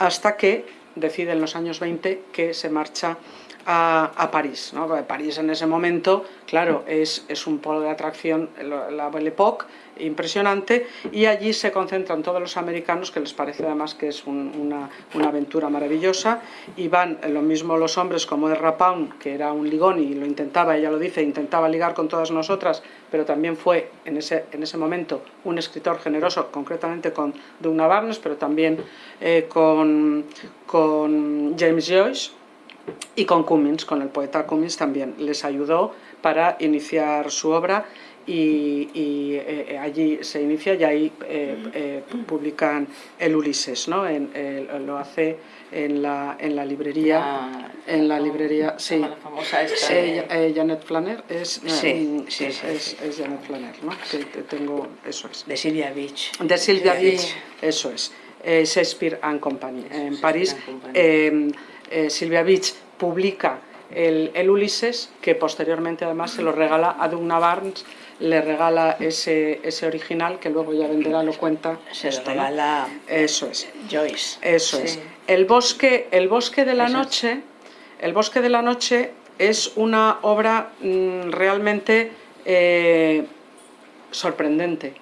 Speaker 3: hasta que decide en los años 20 que se marcha a, París. ¿no? París en ese momento, claro, es, es un polo de atracción, la Belle Époque, impresionante, y allí se concentran todos los americanos, que les parece además que es una, aventura maravillosa, y van lo mismo los hombres como de Rapaun, que era un ligón y lo intentaba, ella lo dice, intentaba ligar con todas nosotras, pero también fue en ese, en ese momento un escritor generoso, concretamente con Duna Barnes, pero también eh, con, con James Joyce, y con Cummins, con el poeta Cummins también, les ayudó para iniciar su obra y, eh, allí se inicia y ahí eh, eh, publican el Ulises, ¿no? En, lo hace en la, en la librería, en la librería, sí,
Speaker 4: la famosa esta
Speaker 3: Janet Flanner, es,
Speaker 2: sí,
Speaker 3: sí, es, es, Janet Flanner, ¿no? Que tengo, eso es.
Speaker 2: De Silvia Beach.
Speaker 3: De Silvia Beach, eso es. Shakespeare and Company, en París. Eh, Silvia Beach publica el, Ulises, que posteriormente además se lo regala a Dugna Barnes, le regala ese, ese original que luego ya venderá, lo cuenta.
Speaker 2: Se lo regala
Speaker 3: Eso es.
Speaker 2: Joyce.
Speaker 3: Eso es. El bosque, el bosque de la noche, el bosque de la noche es una obra mm, realmente eh, sorprendente.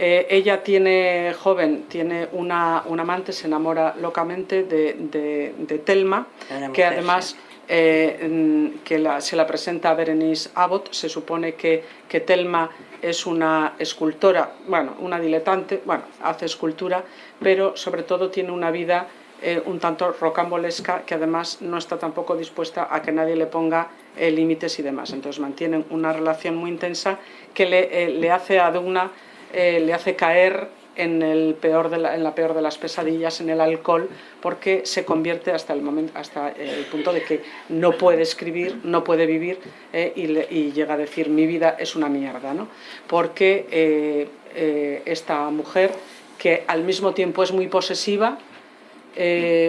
Speaker 3: Eh, ella tiene, joven, tiene una, un amante, se enamora locamente de, de, Telma, que además eh, que se la presenta a Berenice Abbott, se supone que, que Telma es una escultora, bueno, una diletante, bueno, hace escultura, pero sobre todo tiene una vida eh, un tanto rocambolesca que además no está tampoco dispuesta a que nadie le ponga límites y demás. Entonces mantienen una relación muy intensa que le, le hace a Dugna eh, le hace caer en, el peor de la, en la peor de las pesadillas, en el alcohol, porque se convierte hasta el, momento, hasta el punto de que no puede escribir, no puede vivir eh, y, llega a decir mi vida es una mierda, ¿no? porque eh, esta mujer que al mismo tiempo es muy posesiva,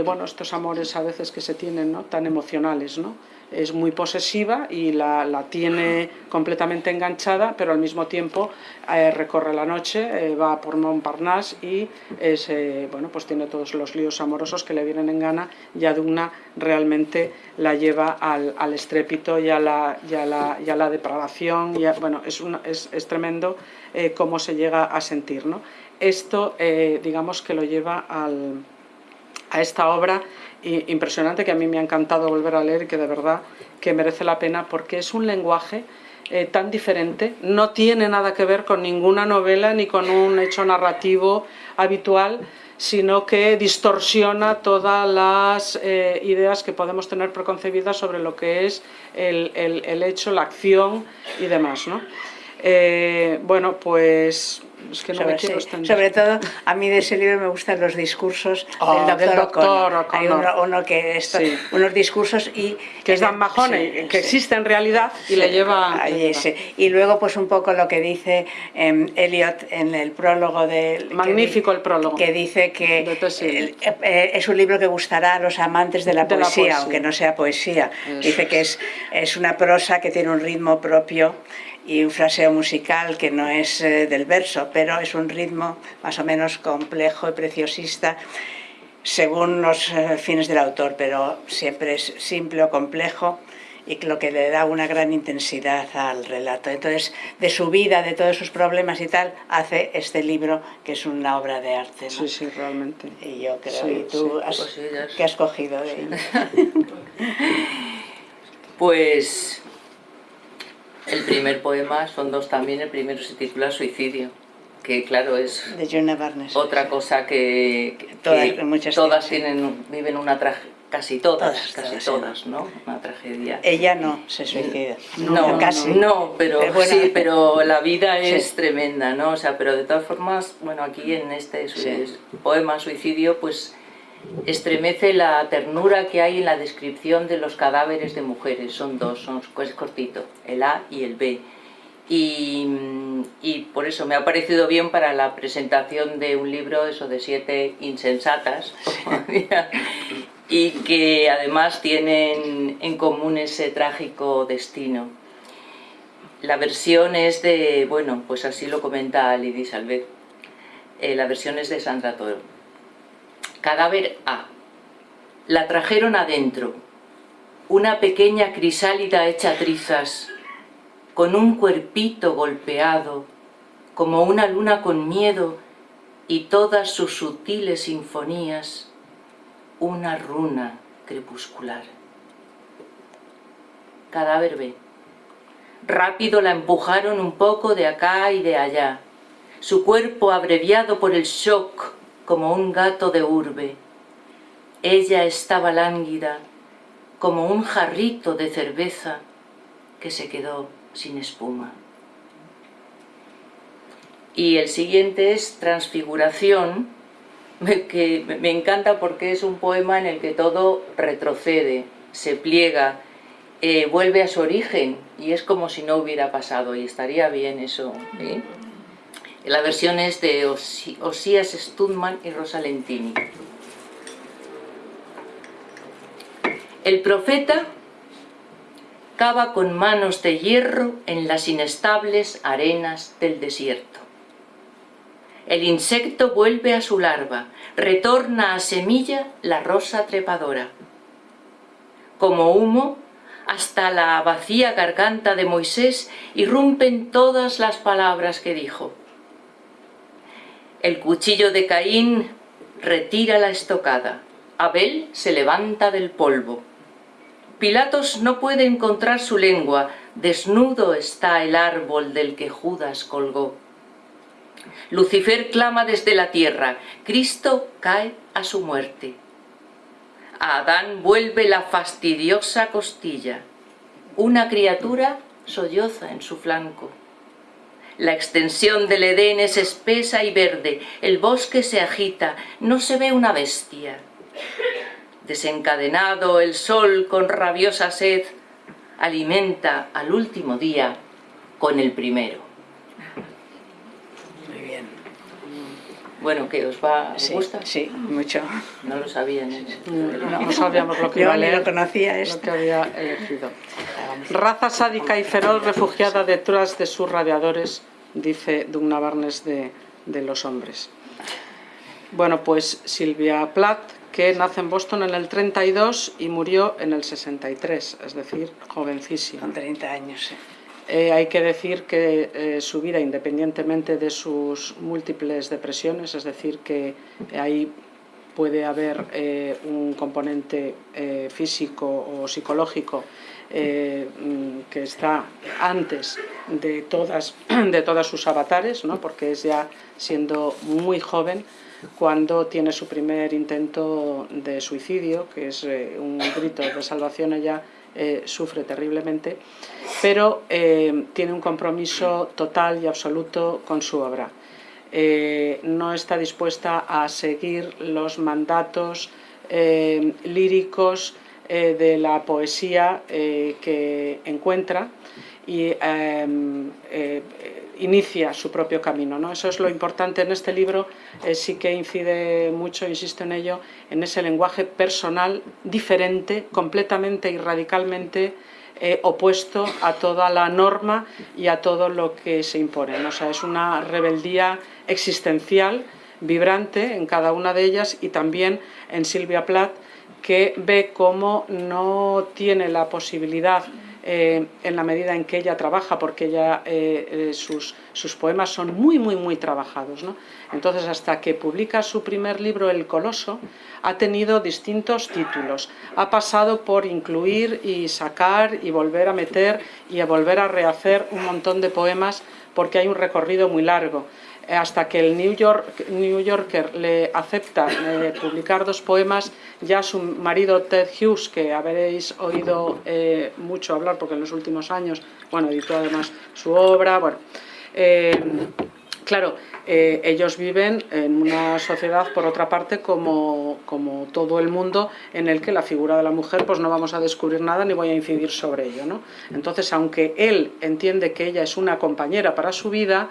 Speaker 3: bueno, estos amores a veces que se tienen, ¿no? tan emocionales, ¿no? es muy posesiva y la, la tiene completamente enganchada, pero al mismo tiempo eh, recorre la noche, eh, va por Montparnasse y es, eh, bueno, pues tiene todos los líos amorosos que le vienen en gana y Adugna realmente la lleva al, al estrépito y a la, y la, y la depravación. Y bueno, es, una, es, es tremendo cómo se llega a sentir. ¿no? Esto, digamos que lo lleva al, a esta obra impresionante que a mí me ha encantado volver a leer y que de verdad que merece la pena porque es un lenguaje eh, tan diferente, no tiene nada que ver con ninguna novela ni con un hecho narrativo habitual, sino que distorsiona todas las eh, ideas que podemos tener preconcebidas sobre lo que es el, el, hecho, la acción y demás. ¿no? Eh, bueno, pues es que no sobre, me quiero
Speaker 2: sobre, todo, a mí de ese libro me gustan los discursos
Speaker 3: oh,
Speaker 2: del doctor,
Speaker 3: O'Connor.
Speaker 2: Hay uno, uno que esto, sí. unos discursos y
Speaker 3: que es Dan Mahoney, sí, que sí. existe en realidad y le lleva.
Speaker 2: Allí, y luego pues un poco lo que dice eh, Eliot en el prólogo del
Speaker 3: magnífico
Speaker 2: que,
Speaker 3: el prólogo
Speaker 2: que dice que eh, eh, es un libro que gustará a los amantes de la,
Speaker 3: de
Speaker 2: poesía,
Speaker 3: la poesía,
Speaker 2: aunque no sea poesía.
Speaker 3: Eso
Speaker 2: dice que es es una prosa que tiene un ritmo propio y un fraseo musical que no es eh, del verso, pero es un ritmo más o menos complejo y preciosista según los eh, fines del autor, pero siempre es simple o complejo y lo que le da una gran intensidad al relato. Entonces, de su vida, de todos sus problemas y tal, hace este libro que es una obra de arte. ¿no?
Speaker 3: Sí, sí, realmente.
Speaker 2: Y yo creo,
Speaker 3: Sí,
Speaker 2: ¿y tú
Speaker 3: sí.
Speaker 2: has,
Speaker 4: Pues sí, ya es-
Speaker 2: qué has cogido de ella?
Speaker 4: Pues el primer poema son dos también, el primero se titula Suicidio, que claro es
Speaker 2: De Joanna Barnes.
Speaker 4: otra cosa que, que
Speaker 2: Todas- muchas
Speaker 4: todas
Speaker 2: tienen,
Speaker 4: viven una tragedia, casi todas,
Speaker 2: Todas,
Speaker 4: casi
Speaker 2: todas,
Speaker 4: todas, ¿no? Una tragedia.
Speaker 2: Ella no se suicida.
Speaker 4: No,
Speaker 2: casi.
Speaker 4: no, pero
Speaker 2: Pero bueno.
Speaker 4: sí, pero la vida
Speaker 2: Sí.
Speaker 4: es tremenda, ¿no? O sea, pero de todas formas, bueno, aquí en este
Speaker 2: Sí.
Speaker 4: poema Suicidio, pues estremece la ternura que hay en la descripción de los cadáveres de mujeres. Son dos, son es cortito, el A y el B. Y, por eso me ha parecido bien para la presentación de un libro, eso de siete insensatas, y que además tienen en común ese trágico destino. La versión es de, bueno, pues así lo comenta Lidi Salvet, Eh, la versión es de Sandra Toro. Cadáver A. La trajeron adentro, una pequeña crisálida hecha trizas, con un cuerpito golpeado, como una luna con miedo y todas sus sutiles sinfonías, una runa crepuscular. Cadáver B. Rápido la empujaron un poco de acá y de allá, su cuerpo abreviado por el shock como un gato de urbe. Ella estaba lánguida, como un jarrito de cerveza que se quedó sin espuma. Y el siguiente es Transfiguración, que me encanta porque es un poema en el que todo retrocede, se pliega, eh, vuelve a su origen y es como si no hubiera pasado y estaría bien eso. La versión es de Osías Studman y Rosa Lentini. El profeta cava con manos de hierro en las inestables arenas del desierto. El insecto vuelve a su larva, retorna a semilla la rosa trepadora. Como humo, hasta la vacía garganta de Moisés irrumpen todas las palabras que dijo. El cuchillo de Caín retira la estocada. Abel se levanta del polvo. Pilatos no puede encontrar su lengua. Desnudo está el árbol del que Judas colgó. Lucifer clama desde la tierra. Cristo cae a su muerte. A Adán vuelve la fastidiosa costilla. Una criatura solloza en su flanco. La extensión del Edén es espesa y verde, el bosque se agita, no se ve una bestia. Desencadenado el sol con rabiosa sed, alimenta al último día con el primero.
Speaker 2: Muy bien.
Speaker 4: Bueno, ¿qué os va?
Speaker 2: sí,
Speaker 4: gusta?
Speaker 2: Sí, mucho.
Speaker 4: No lo sabían.
Speaker 3: No, no sabíamos lo que iba a leer,
Speaker 2: lo conocía
Speaker 3: lo que había elegido. Raza sádica y feroz refugiada detrás de sus radiadores, dice Dugna Barnes de, de Los Hombres. Bueno, pues Silvia Plath, que nace en Boston en el 32 y murió en el 63, es decir, jovencísima.
Speaker 2: Con 30 años, sí.
Speaker 3: Eh, hay que decir que eh, su vida, independientemente de sus múltiples depresiones, es decir, que ahí puede haber eh, un componente eh, físico o psicológico eh, mm, que está antes de todas, de todas sus avatares, ¿no? porque es ya siendo muy joven cuando tiene su primer intento de suicidio, que es eh, un grito de salvación ella eh, sufre terriblemente, pero eh, tiene un compromiso total y absoluto con su obra. Eh, no está dispuesta a seguir los mandatos líricos de la poesía que encuentra y em, inicia su propio camino. ¿no? Eso es lo importante en este libro, eh, sí que incide mucho, insisto en ello, en ese lenguaje personal diferente, completamente y radicalmente eh, opuesto a toda la norma y a todo lo que se impone. ¿no? O sea, es una rebeldía existencial, vibrante en cada una de ellas y también en Silvia Plath, que ve cómo no tiene la posibilidad eh, en la medida en que ella trabaja, porque ella, eh, eh, sus, sus, poemas son muy, muy, muy trabajados. ¿no? Entonces, hasta que publica su primer libro, El Coloso, ha tenido distintos títulos. Ha pasado por incluir y sacar y volver a meter y a volver a rehacer un montón de poemas porque hay un recorrido muy largo hasta que el New, York, New Yorker le acepta eh, publicar dos poemas, ya su marido Ted Hughes, que habréis oído eh, mucho hablar porque en los últimos años, bueno, editó además su obra, bueno, eh, claro, ellos viven en una sociedad, por otra parte, como, como, todo el mundo, en el que la figura de la mujer, pues no vamos a descubrir nada ni voy a incidir sobre ello, ¿no? Entonces, aunque él entiende que ella es una compañera para su vida,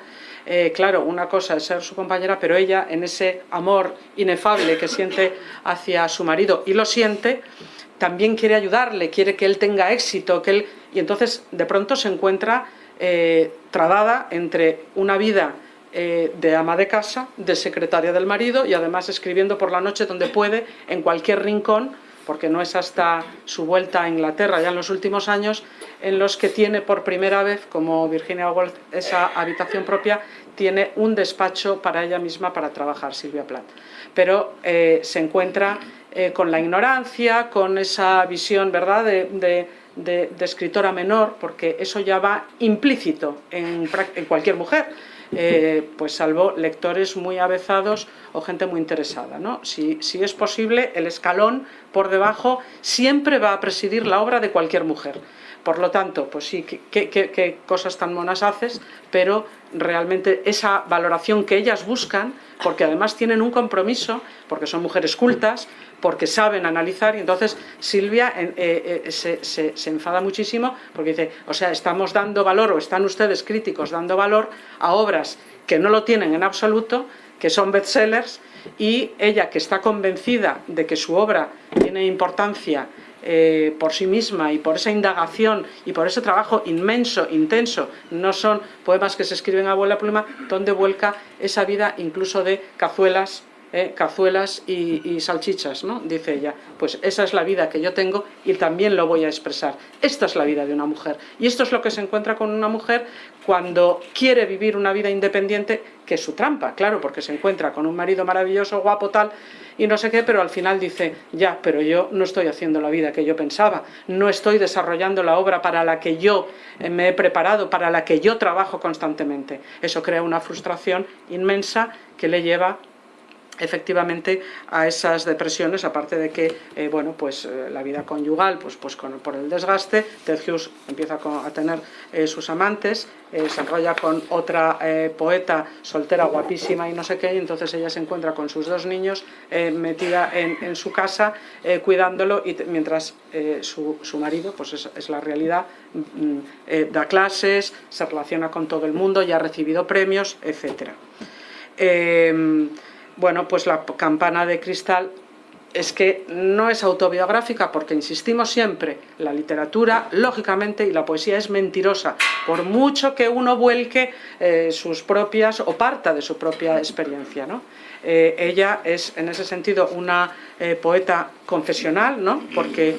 Speaker 3: eh, claro, una cosa es ser su compañera, pero ella en ese amor inefable que siente hacia su marido y lo siente, también quiere ayudarle, quiere que él tenga éxito, que él... y entonces de pronto se encuentra eh, trabada entre una vida eh, de ama de casa, de secretaria del marido y además escribiendo por la noche donde puede, en cualquier rincón, porque no es hasta su vuelta a Inglaterra ya en los últimos años, en los que tiene por primera vez, como Virginia Woolf, esa habitación propia, tiene un despacho para ella misma para trabajar, Silvia Plath. Pero eh, se encuentra eh, con la ignorancia, con esa visión ¿verdad? De, escritora menor, porque eso ya va implícito en cualquier mujer eh, pues salvo lectores muy avezados o gente muy interesada. ¿no? Si, si, es posible, el escalón por debajo siempre va a presidir la obra de cualquier mujer. Por lo tanto, pues sí, qué, cosas tan monas haces, pero realmente esa valoración que ellas buscan, porque además tienen un compromiso, porque son mujeres cultas, porque saben analizar, y entonces Silvia eh, eh, se, se, se, enfada muchísimo porque dice, o sea, estamos dando valor, o están ustedes críticos dando valor a obras que no lo tienen en absoluto, que son bestsellers, y ella que está convencida de que su obra tiene importancia eh, por sí misma y por esa indagación y por ese trabajo inmenso, intenso, no son poemas que se escriben a abuela pluma, donde vuelca esa vida incluso de cazuelas, eh, cazuelas y, y, salchichas, ¿no? dice ella. Pues esa es la vida que yo tengo y también lo voy a expresar. Esta es la vida de una mujer. Y esto es lo que se encuentra con una mujer cuando quiere vivir una vida independiente, que es su trampa, claro, porque se encuentra con un marido maravilloso, guapo, tal, y no sé qué, pero al final dice, ya, pero yo no estoy haciendo la vida que yo pensaba, no estoy desarrollando la obra para la que yo me he preparado, para la que yo trabajo constantemente. Eso crea una frustración inmensa que le lleva efectivamente a esas depresiones, aparte de que eh, bueno, pues, eh, la vida conyugal, pues, pues con, por el desgaste, Ted Hughes empieza a tener eh, sus amantes, se enrolla con otra poeta soltera guapísima y no sé qué, y entonces ella se encuentra con sus dos niños metida en, su casa cuidándolo, y mientras su, su, marido, pues es, la realidad, mm, da clases, se relaciona con todo el mundo, ya ha recibido premios, etc. bueno, pues la campana de cristal es que no es autobiográfica porque insistimos siempre, la literatura, lógicamente, y la poesía es mentirosa, por mucho que uno vuelque eh, sus propias o parta de su propia experiencia. ¿no? Eh, ella es en ese sentido una eh, poeta confesional, ¿no? porque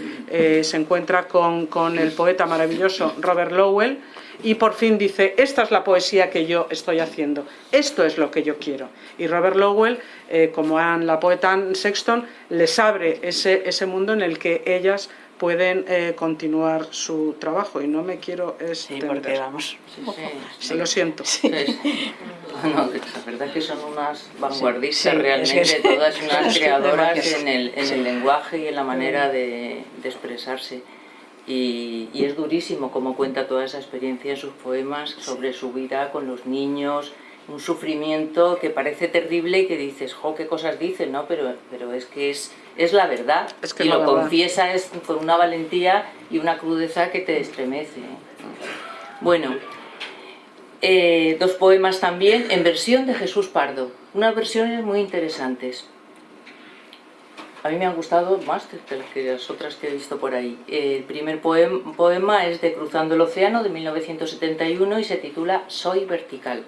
Speaker 3: se encuentra con, con el poeta maravilloso Robert Lowell, y por fin dice, esta es la poesía que yo estoy haciendo, esto es lo que yo quiero. Y Robert Lowell, eh, como Anne, la poeta Anne Sexton, les abre ese, ese mundo en el que ellas pueden eh, continuar su trabajo. Y no me quiero extender.
Speaker 2: Sí, porque vamos...
Speaker 3: Sí, lo siento.
Speaker 4: la verdad es que son unas vanguardistas realmente, todas unas creadoras en el, en el lenguaje y en la manera de, de expresarse. Y, es durísimo como cuenta toda esa experiencia en sus poemas sobre su vida con los niños, un sufrimiento que parece terrible y que dices, jo, qué cosas dicen, ¿no? Pero, pero es que es, es la verdad. Es que y lo confiesa es con una valentía y una crudeza que te estremece. Bueno, eh, dos poemas también en versión de Jesús Pardo, unas versiones muy interesantes a mí me han gustado más que las otras que he visto por ahí. El primer poema es de Cruzando el Océano de 1971 y se titula Soy vertical.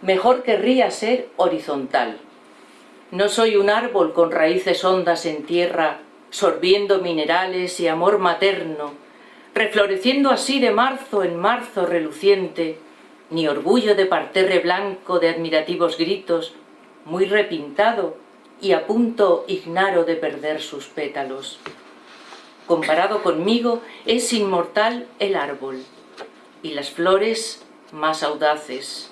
Speaker 4: Mejor querría ser horizontal. No soy un árbol con raíces hondas en tierra, sorbiendo minerales y amor materno, refloreciendo así de marzo en marzo reluciente, ni orgullo de parterre blanco de admirativos gritos, muy repintado, y a punto ignaro de perder sus pétalos. Comparado conmigo es inmortal el árbol y las flores más audaces.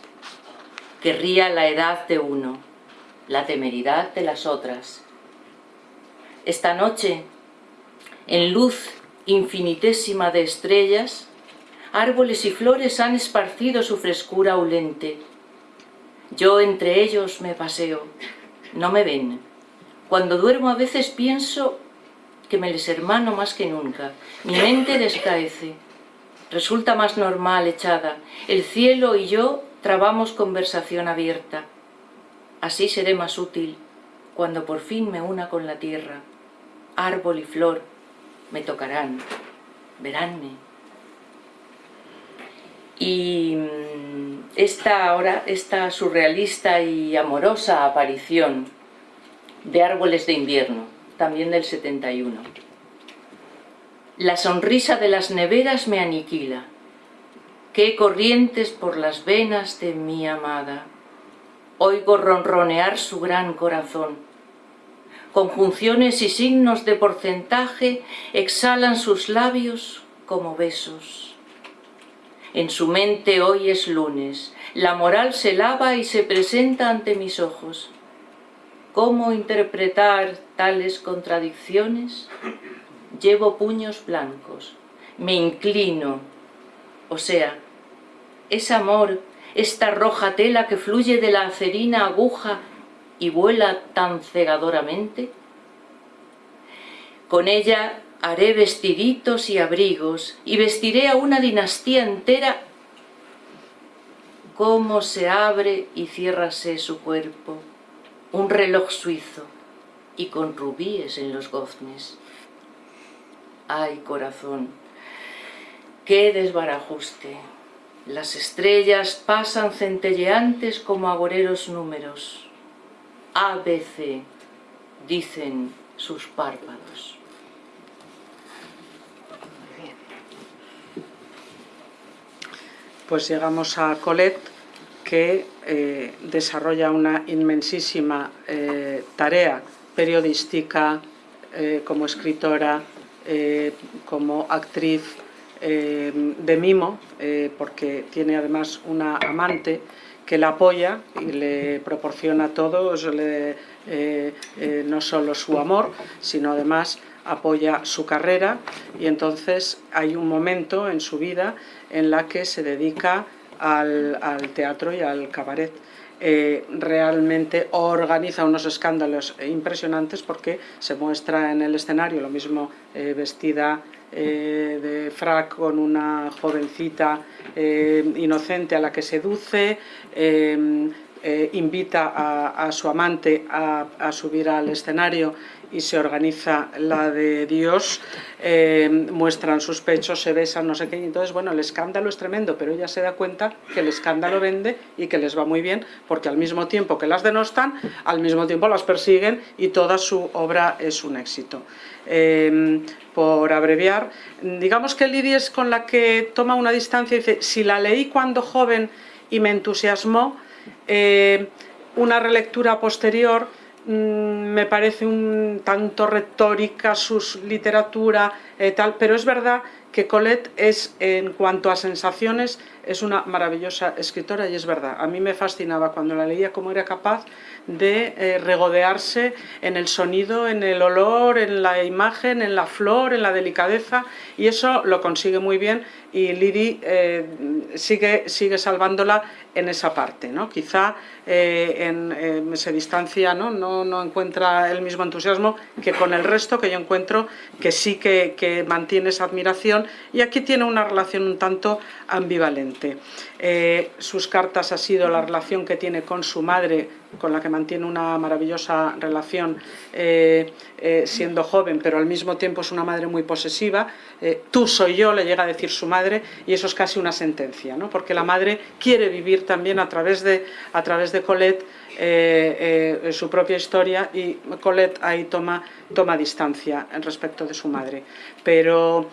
Speaker 4: Querría la edad de uno, la temeridad de las otras. Esta noche, en luz infinitésima de estrellas, árboles y flores han esparcido su frescura aulente. Yo entre ellos me paseo, no me ven. Cuando duermo a veces pienso que me les hermano más que nunca. Mi mente descaece. Resulta más normal echada. El cielo y yo trabamos conversación abierta. Así seré más útil cuando por fin me una con la tierra. Árbol y flor me tocarán, veránme. Y mm, esta, ahora, esta surrealista y amorosa aparición de Árboles de invierno, también del 71. La sonrisa de las neveras me aniquila. Qué corrientes por las venas de mi amada. Oigo ronronear su gran corazón. Conjunciones y signos de porcentaje exhalan sus labios como besos. En su mente hoy es lunes, la moral se lava y se presenta ante mis ojos. ¿Cómo interpretar tales contradicciones? Llevo puños blancos, me inclino, o sea, es amor, esta roja tela que fluye de la acerina aguja y vuela tan cegadoramente. Con ella haré vestiditos y abrigos y vestiré a una dinastía entera cómo se abre y ciérrase su cuerpo un reloj suizo y con rubíes en los goznes. ¡Ay, corazón! ¡Qué desbarajuste! Las estrellas pasan centelleantes como agoreros números. ABC, dicen sus párpados.
Speaker 3: Pues llegamos a Colette que eh, desarrolla una inmensísima eh, tarea periodística, eh, como escritora, como actriz de mimo, porque tiene además una amante que la apoya y le proporciona todo, no solo su amor, sino además apoya su carrera y entonces hay un momento en su vida en la que se dedica al, teatro y al cabaret. Eh, realmente organiza unos escándalos impresionantes porque se muestra en el escenario lo mismo eh, vestida eh, de frac con una jovencita inocente a la que seduce, invita a, su amante a, subir al escenario y se organiza la de Dios, eh, muestran sus pechos, se besan, no sé qué, entonces, bueno, el escándalo es tremendo, pero ella se da cuenta que el escándalo vende y que les va muy bien, porque al mismo tiempo que las denostan, al mismo tiempo las persiguen y toda su obra es un éxito. Em, por abreviar, digamos que Lidia es con la que toma una distancia y dice, si la leí cuando joven y me entusiasmó, eh, una relectura posterior me parece un tanto retórica, su literatura, eh, tal, pero es verdad que Colette es, en cuanto a sensaciones, es una maravillosa escritora y es verdad. A mí me fascinaba cuando la leía cómo era capaz de eh, regodearse en el sonido, en el olor, en la imagen, en la flor, en la delicadeza y eso lo consigue muy bien y Lidi eh, sigue, sigue salvándola en esa parte. ¿no? Quizá eh, se distancia, ¿no? ¿no? No, encuentra el mismo entusiasmo que con el resto que yo encuentro que sí que mantiene esa admiración y aquí tiene una relación un tanto ambivalente. Eh, sus cartas ha sido la relación que tiene con su madre, con la que mantiene una maravillosa relación eh, eh, siendo joven, pero al mismo tiempo es una madre muy posesiva. Tú soy yo, le llega a decir su madre, y eso es casi una sentencia, ¿no? porque la madre quiere vivir también a través de, a través de Colette su propia historia y Colette ahí toma, toma distancia respecto de su madre. Pero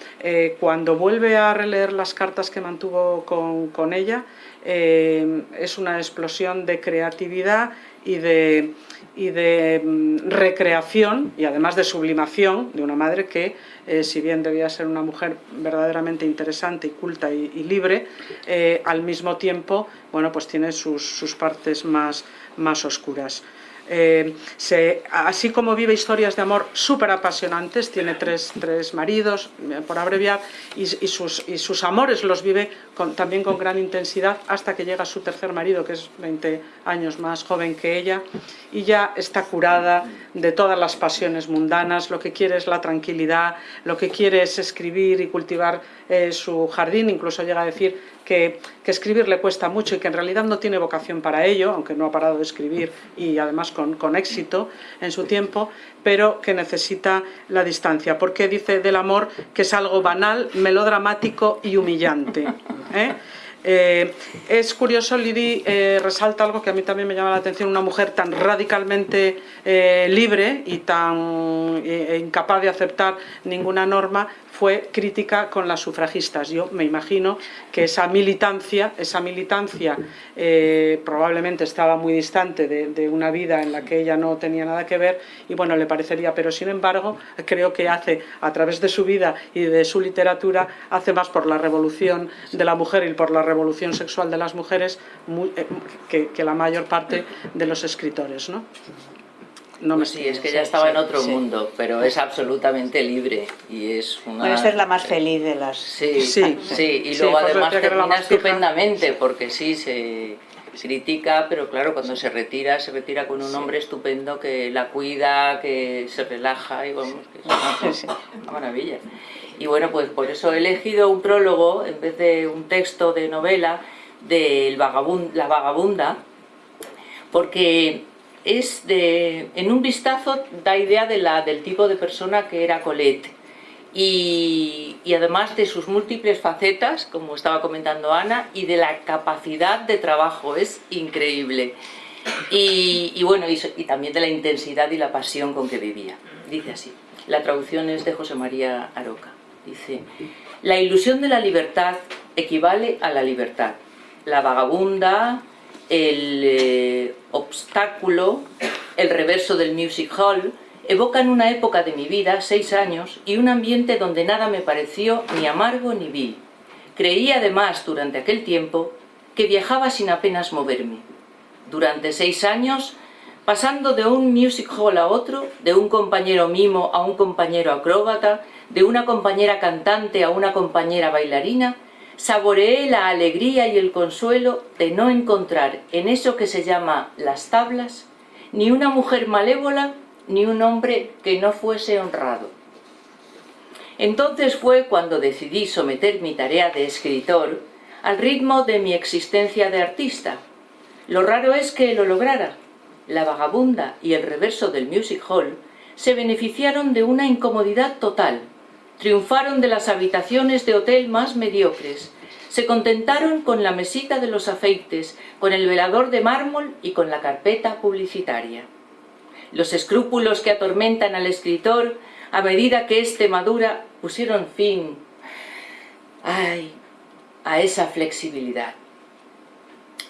Speaker 3: cuando vuelve a releer las cartas que mantuvo con, con ella, eh, es una explosión de creatividad y de, y de mm, recreación y además de sublimación de una madre que, eh, si bien debía ser una mujer verdaderamente interesante y culta y, libre, eh, al mismo tiempo bueno, pues tiene sus, sus partes más, más oscuras. Eh, así como vive historias de amor súper apasionantes, tiene tres, maridos, eh, por abreviar, y, sus, y, sus, amores los vive también con gran intensidad hasta que llega su tercer marido, que es 20 años más joven que ella, y ya está curada de todas las pasiones mundanas, lo que quiere es la tranquilidad, lo que quiere es escribir y cultivar eh, su jardín, incluso llega a decir que, escribir le cuesta mucho y que en realidad no tiene vocación para ello, aunque no ha parado de escribir y además con, éxito en su tiempo, pero que necesita la distancia, porque dice del amor que es algo banal, melodramático y humillante. ¿eh? Eh, es curioso, Lidi eh, resalta algo que a mí también me llama la atención, una mujer tan radicalmente libre y tan incapaz de aceptar ninguna norma, fue crítica con las sufragistas. Yo me imagino que esa militancia, esa militancia eh, probablemente estaba muy distante de, una vida en la que ella no tenía nada que ver y bueno, le parecería, pero sin embargo creo que hace a través de su vida y de su literatura, hace más por la revolución de la mujer y por la revolución sexual de las mujeres eh, que, que, la mayor parte de los escritores. ¿no?
Speaker 4: No pues sí, es que ya estaba en otro mundo, pero es absolutamente libre y es una...
Speaker 2: Bueno, esta es la más feliz de las...
Speaker 4: Sí, sí, sí. y luego además termina estupendamente porque sí, se critica, pero claro, cuando se retira, se retira con un hombre estupendo que la cuida, que se relaja y vamos, que es una maravilla. Y bueno, pues por eso he elegido un prólogo en vez de un texto de novela de La Vagabunda, porque es de, en un vistazo da idea de la, del tipo de persona que era Colette y, además de sus múltiples facetas, como estaba comentando Ana, y de la capacidad de trabajo, es increíble. Y, bueno, y, y también de la intensidad y la pasión con que vivía. Dice así, la traducción es de José María Aroca. Dice, la ilusión de la libertad equivale a la libertad. La vagabunda, el eh, obstáculo, el reverso del music hall, evocan una época de mi vida, seis años, y un ambiente donde nada me pareció ni amargo ni vil. Creí además durante aquel tiempo que viajaba sin apenas moverme. Durante seis años, pasando de un music hall a otro, de un compañero mimo a un compañero acróbata, de una compañera cantante a una compañera bailarina, saboreé la alegría y el consuelo de no encontrar en eso que se llama las tablas ni una mujer malévola ni un hombre que no fuese honrado. Entonces fue cuando decidí someter mi tarea de escritor al ritmo de mi existencia de artista. Lo raro es que lo lograra. La vagabunda y el reverso del music hall se beneficiaron de una incomodidad total. Triunfaron de las habitaciones de hotel más mediocres. Se contentaron con la mesita de los afeites, con el velador de mármol y con la carpeta publicitaria. Los escrúpulos que atormentan al escritor, a medida que éste madura, pusieron fin ay, a esa flexibilidad.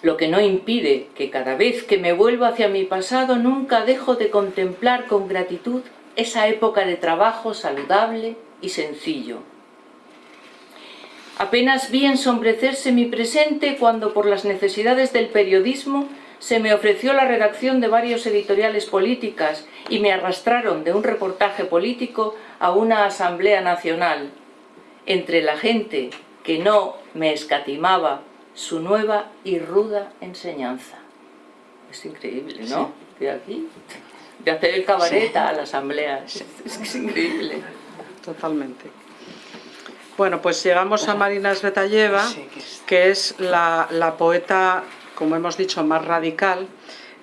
Speaker 4: Lo que no impide que cada vez que me vuelvo hacia mi pasado nunca dejo de contemplar con gratitud esa época de trabajo saludable y sencillo. Apenas vi ensombrecerse mi presente cuando por las necesidades del periodismo se me ofreció la redacción de varios editoriales políticas y me arrastraron de un reportaje político a una asamblea nacional. Entre la gente que no me escatimaba su nueva y ruda enseñanza. Es increíble, ¿no? De aquí, de hacer el cabaret a la asamblea. Es, es, increíble.
Speaker 3: Totalmente. Bueno, pues llegamos a Marina Svetayeva, que es la, la poeta como hemos dicho, más radical,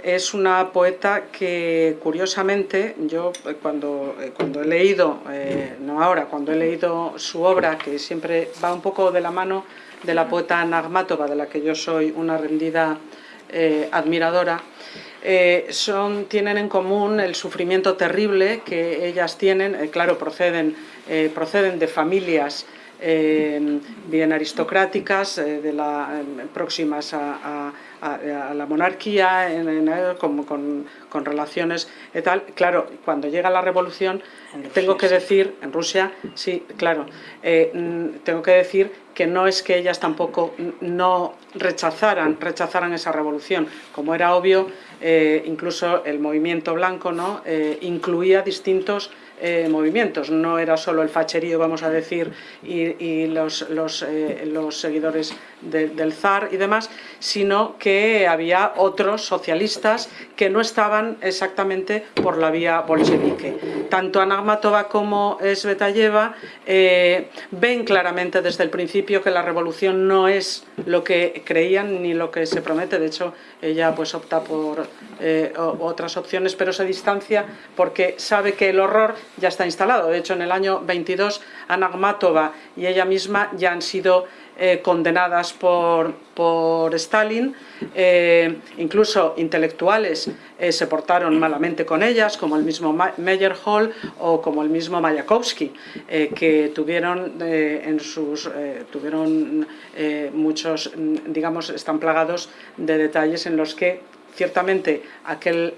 Speaker 3: es una poeta que curiosamente yo eh, cuando, eh, cuando he leído, eh, no ahora, cuando he leído su obra, que siempre va un poco de la mano de la poeta Nagmatova, de la que yo soy una rendida admiradora, son, tienen en común el sufrimiento terrible que ellas tienen, claro, proceden, proceden de familias bien aristocráticas, de la, próximas a a, la monarquía, en, con, con, relaciones y tal. Claro, cuando llega la revolución, tengo que decir, en Rusia, sí, claro, eh, tengo que decir que no es que ellas tampoco no rechazaran, rechazaran esa revolución. Como era obvio, eh, incluso el movimiento blanco ¿no? Eh, incluía distintos eh, movimientos. No era solo el facherío, vamos a decir, y, los, los, eh, seguidores del zar y demás, sino que había otros socialistas que no estaban exactamente por la vía bolchevique. Tanto Anagmatova como Svetayeva eh, ven claramente desde el principio que la revolución no es lo que creían ni lo que se promete. De hecho, ella pues opta por otras opciones, pero se distancia porque sabe que el horror ya está instalado. De hecho, en el año 22, Ana y ella misma ya han sido eh, condenadas por, por Stalin, eh, incluso intelectuales eh, se portaron malamente con ellas, como el mismo Meyerhold o como el mismo Mayakovsky, que tuvieron en sus tuvieron muchos, digamos, están plagados de detalles en los que ciertamente aquel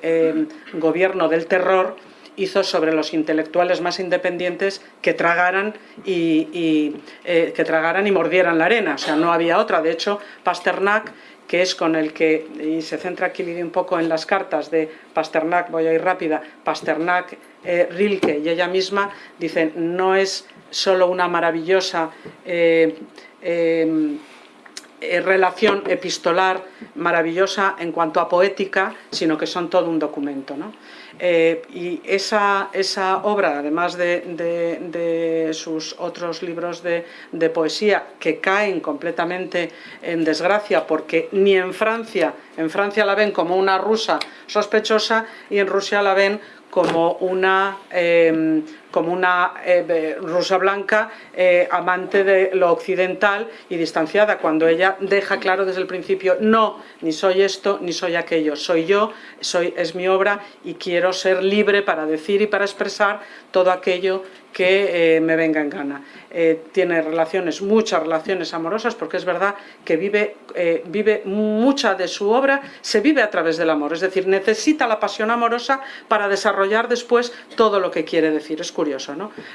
Speaker 3: gobierno del terror hizo sobre los intelectuales más independientes que tragaran y, eh, que tragaran y mordieran la arena, o sea, no había otra. De hecho, Pasternak, que es con el que, y se centra aquí un poco en las cartas de Pasternak, voy a ir rápida, Pasternak, eh, Rilke y ella misma, dicen, no es solo una maravillosa... Eh, relación epistolar maravillosa en cuanto a poética, sino que son todo un documento. ¿no? Eh, y esa, esa, obra, además de, sus otros libros de, poesía, que caen completamente en desgracia, porque ni en Francia, en Francia la ven como una rusa sospechosa y en Rusia la ven como una, em, como una eh, rusa blanca eh, amante de lo occidental y distanciada, cuando ella deja claro desde el principio, no, ni soy esto, ni soy aquello, soy yo, soy, es mi obra y quiero ser libre para decir y para expresar todo aquello que eh, me venga en gana. Tiene relaciones, muchas relaciones amorosas, porque es verdad que vive, vive mucha de su obra, se vive a través del amor, es decir, necesita la pasión amorosa para desarrollar después todo lo que quiere decir, es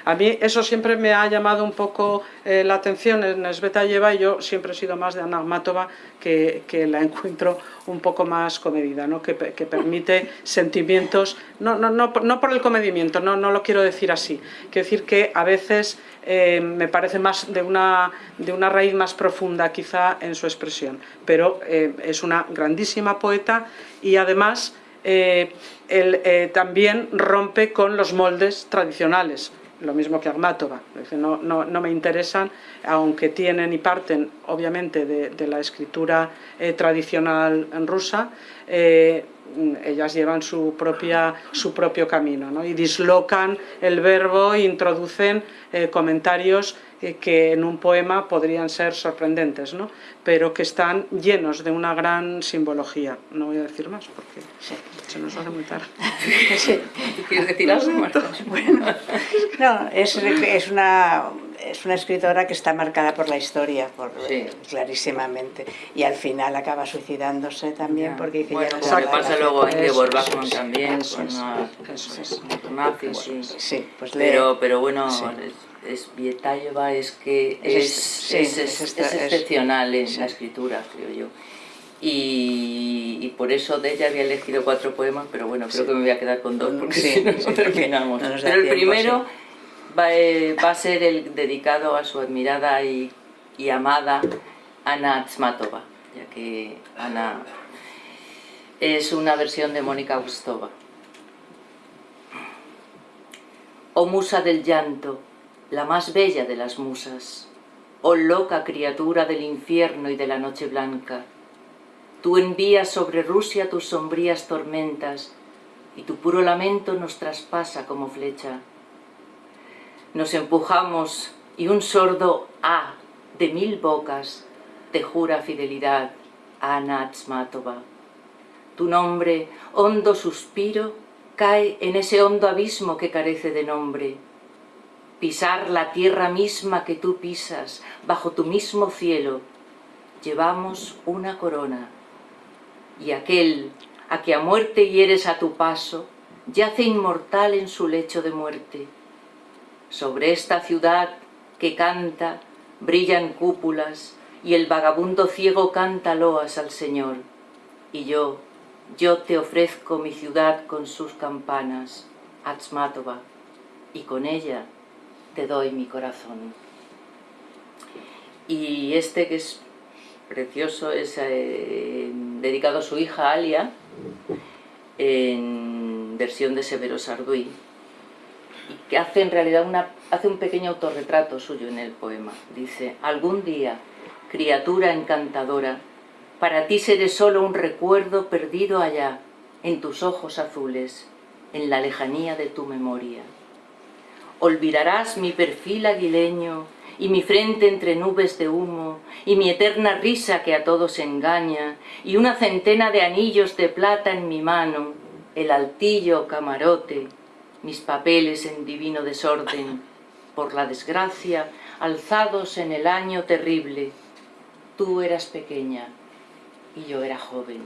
Speaker 3: A mí eso siempre me ha llamado un poco la atención en Svetayeva y yo siempre he sido más de Ana Matova, que, la encuentro un poco más comedida, que, permite sentimientos, no, por el comedimiento, no, no lo quiero decir así, quiero decir que a veces eh, me parece más de una, de una raíz más profunda quizá en su expresión, pero eh, es una grandísima poeta y además eh, también rompe con los moldes tradicionales, lo mismo que Agmátova, no, me interesan, aunque tienen y parten obviamente de, la escritura eh, tradicional en rusa, eh, ellas llevan su, propio camino ¿no? y dislocan el verbo e introducen eh, comentarios que en un poema podrían ser sorprendentes, ¿no? pero que están llenos de una gran simbología. No voy a decir más porque se nos hace muy tarde.
Speaker 4: ¿Quieres decir algo,
Speaker 2: Bueno, no, es, es, una, es una escritora que está marcada por la historia, por, clarísimamente, y al final acaba suicidándose también porque dice
Speaker 4: bueno, ya no pasa luego en Gebor Bachmann también, con los nazis,
Speaker 2: sí, pues
Speaker 4: pero, pero bueno es Vietayeva es que es, es, excepcional en la escritura, creo yo. Y, por eso de ella había elegido cuatro poemas, pero bueno, creo que me voy a quedar con dos porque si no, terminamos. pero el primero va, eh, va, a ser el dedicado a su admirada y, y amada Ana Tsmatova, ya que Ana es una versión de Mónica Gustova. Oh musa del llanto, la más bella de las musas, oh loca criatura del infierno y de la noche blanca, tú envías sobre Rusia tus sombrías tormentas y tu puro lamento nos traspasa como flecha. Nos empujamos y un sordo A de mil bocas te jura fidelidad a Anatsmatova. Tu nombre, hondo suspiro, cae en ese hondo abismo que carece de nombre, pisar la tierra misma que tú pisas, bajo tu mismo cielo, llevamos una corona. Y aquel a que a muerte hieres a tu paso, yace inmortal en su lecho de muerte. Sobre esta ciudad que canta, brillan cúpulas, y el vagabundo ciego canta loas al Señor. Y yo, yo te ofrezco mi ciudad con sus campanas, Atzmatova, y con ella te doy mi corazón. Y este que es precioso es eh, dedicado a su hija Alia, en versión de Severo Sarduy, y que hace en realidad un pequeño autorretrato suyo en el poema. Dice, algún día, criatura encantadora, para ti seré solo un recuerdo perdido allá, en tus ojos azules, en la lejanía de tu memoria olvidarás mi perfil aguileño y mi frente entre nubes de humo, y mi eterna risa que a todos engaña, y una centena de anillos de plata en mi mano, el altillo camarote, mis papeles en divino desorden, por la desgracia, alzados en el año terrible. Tú eras pequeña y yo era joven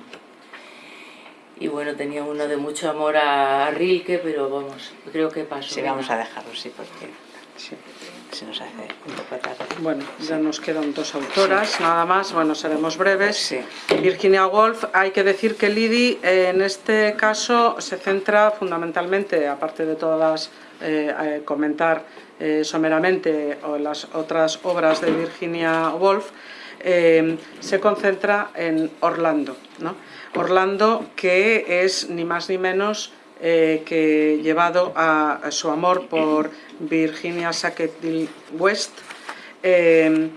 Speaker 4: y bueno, tenía uno de mucho amor a Rilke, pero vamos, creo que pasó.
Speaker 2: Sí, vamos a dejarlo, sí, porque se nos hace un poco tarde.
Speaker 3: Bueno, ya nos quedan dos autoras, nada más, bueno, seremos breves. Virginia Woolf, hay que decir que Lidi en este caso se centra fundamentalmente, aparte de todas eh, comentar eh, someramente o las otras obras de Virginia Woolf, eh, se concentra en Orlando, ¿no? Orlando, que es ni más ni menos eh, que llevado a, su amor por Virginia Sackett West, eh,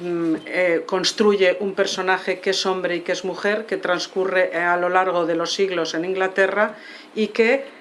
Speaker 3: mm, eh, construye un personaje que es hombre y que es mujer, que transcurre a lo largo de los siglos en Inglaterra y que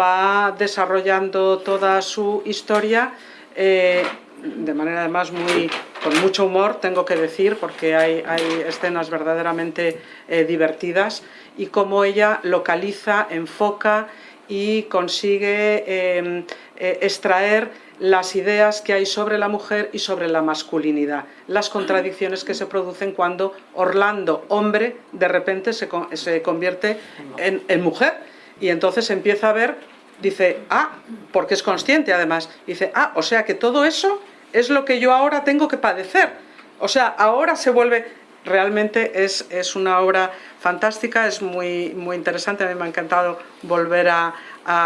Speaker 3: va desarrollando toda su historia de manera además muy, con mucho humor, tengo que decir, porque hay, escenas verdaderamente divertidas, y cómo ella localiza, enfoca y consigue em, eh, extraer las ideas que hay sobre la mujer y sobre la masculinidad, las contradicciones que se producen cuando Orlando, hombre, de repente se, se convierte en, en mujer, y entonces empieza a ver dice, ah, porque es consciente además, dice, ah, o sea que todo eso es lo que yo ahora tengo que padecer. O sea, ahora se vuelve, realmente es, es una obra fantástica, es muy, muy interesante, a mí me ha encantado volver a,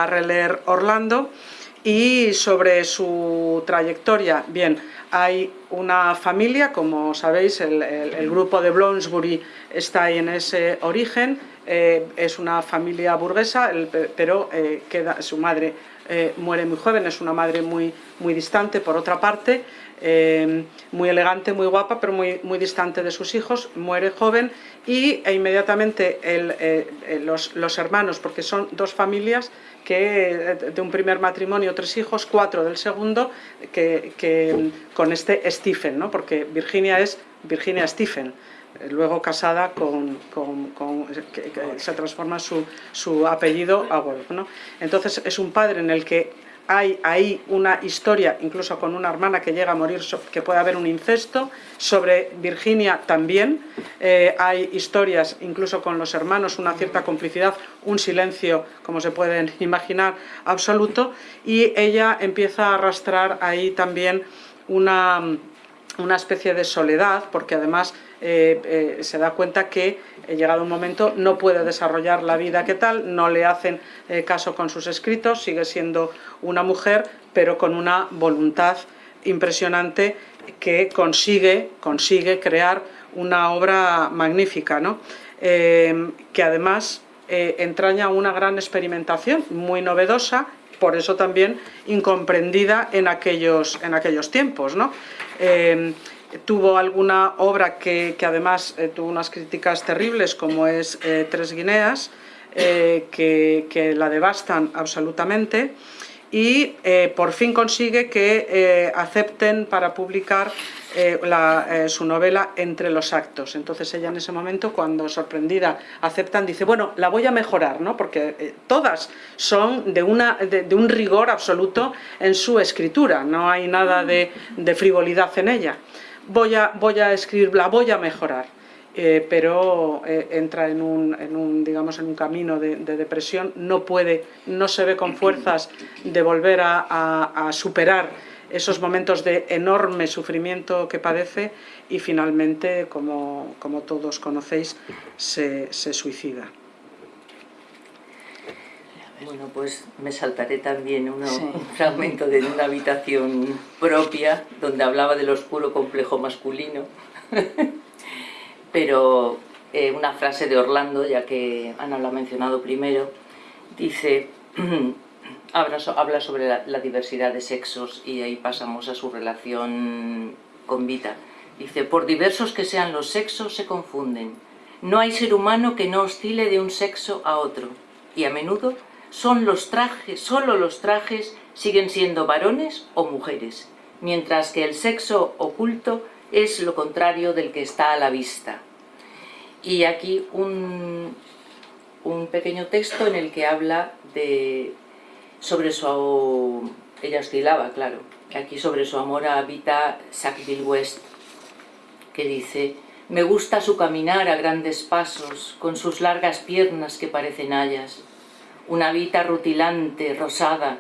Speaker 3: releer Orlando. Y sobre su trayectoria, bien, hay una familia, como sabéis, el, el, grupo de Bloomsbury está ahí en ese origen, eh, es una familia burguesa, pero eh, queda, su madre eh, muere muy joven, es una madre muy, muy distante por otra parte, eh, muy elegante, muy guapa, pero muy, muy distante de sus hijos, muere joven y e inmediatamente los, los, hermanos, porque son dos familias que de un primer matrimonio, tres hijos, cuatro del segundo, que, que con este Stephen, ¿no? porque Virginia es Virginia Stephen, luego casada con, que, se transforma su, su apellido a Wolf. ¿no? Entonces es un padre en el que hay ahí una historia, incluso con una hermana que llega a morir, que puede haber un incesto, sobre Virginia también, eh, hay historias incluso con los hermanos, una cierta complicidad, un silencio, como se pueden imaginar, absoluto, y ella empieza a arrastrar ahí también una, una especie de soledad, porque además eh, eh, se da cuenta que eh, llegado un momento no puede desarrollar la vida que tal, no le hacen caso con sus escritos, sigue siendo una mujer, pero con una voluntad impresionante que consigue, consigue crear una obra magnífica, ¿no? que además entraña una gran experimentación, muy novedosa, por eso también incomprendida en aquellos, en aquellos tiempos. ¿no? Tuvo alguna obra que, además eh, tuvo unas críticas terribles como es eh, Tres Guineas, eh, que, la devastan absolutamente y por fin consigue que acepten para publicar su novela Entre los actos. Entonces ella en ese momento, cuando sorprendida aceptan, dice, bueno, la voy a mejorar, ¿no? porque todas son de, una, de, un rigor absoluto en su escritura, no hay nada de, de frivolidad en ella voy a, voy a escribirla, voy a mejorar. Eh, pero eh, entra en un, digamos, en un camino de, depresión, no puede, no se ve con fuerzas de volver a, superar esos momentos de enorme sufrimiento que padece y finalmente, como, como todos conocéis, se, se suicida.
Speaker 4: Bueno, pues me saltaré también un fragmento de una habitación propia donde hablaba del oscuro complejo masculino. Pero eh, una frase de Orlando, ya que Ana lo ha mencionado primero, dice, habla, sobre la, la, diversidad de sexos y ahí pasamos a su relación con Vita. Dice, por diversos que sean los sexos se confunden. No hay ser humano que no oscile de un sexo a otro y a menudo son los trajes, solo los trajes siguen siendo varones o mujeres, mientras que el sexo oculto es lo contrario del que está a la vista. Y aquí un, un pequeño texto en el que habla de, sobre su... ella oscilaba, claro, aquí sobre su amor a Vita Sackville West, que dice «Me gusta su caminar a grandes pasos, con sus largas piernas que parecen hayas, una vita rutilante, rosada,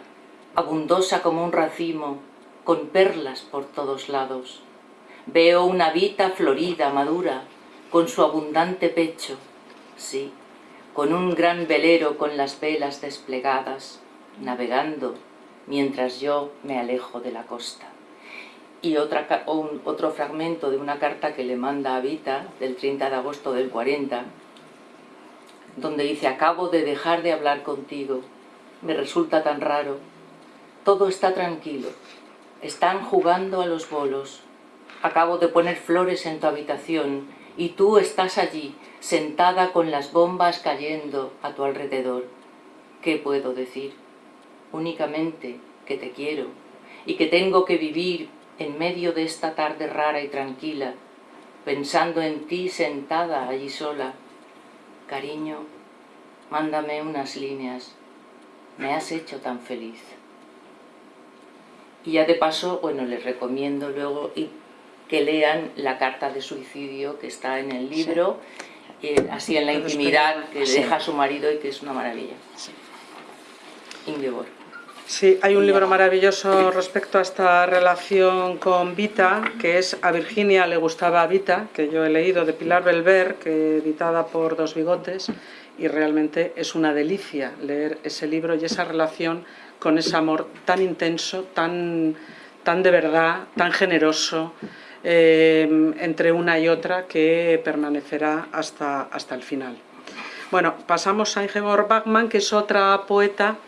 Speaker 4: abundosa como un racimo, con perlas por todos lados. Veo una vita florida, madura, con su abundante pecho, sí, con un gran velero con las velas desplegadas, navegando, mientras yo me alejo de la costa. Y otra, otro fragmento de una carta que le manda a Vita, del 30 de agosto del 40, donde dice acabo de dejar de hablar contigo, me resulta tan raro, todo está tranquilo, están jugando a los bolos, acabo de poner flores en tu habitación y tú estás allí, sentada con las bombas cayendo a tu alrededor. ¿Qué puedo decir? Únicamente que te quiero y que tengo que vivir en medio de esta tarde rara y tranquila, pensando en ti sentada allí sola, Cariño, mándame unas líneas, me has hecho tan feliz. Y ya de paso, bueno, les recomiendo luego que lean la carta de suicidio que está en el libro, eh, así en la intimidad que deja a su marido y que es una maravilla. Ingeborg.
Speaker 3: Sí, hay un libro maravilloso respecto a esta relación con Vita, que es A Virginia le gustaba a Vita, que yo he leído de Pilar Belver, que editada por Dos Bigotes, y realmente es una delicia leer ese libro y esa relación con ese amor tan intenso, tan, tan de verdad, tan generoso, eh, entre una y otra, que permanecerá hasta, hasta el final. Bueno, pasamos a Ingeborg Bachmann, que es otra poeta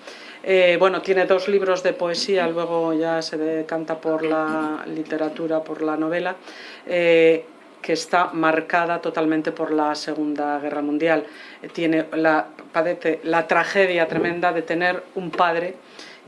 Speaker 3: Eh, bueno, tiene dos libros de poesía, luego ya se decanta por la literatura, por la novela, eh, que está marcada totalmente por la Segunda Guerra Mundial. Tiene la, padece la tragedia tremenda de tener un padre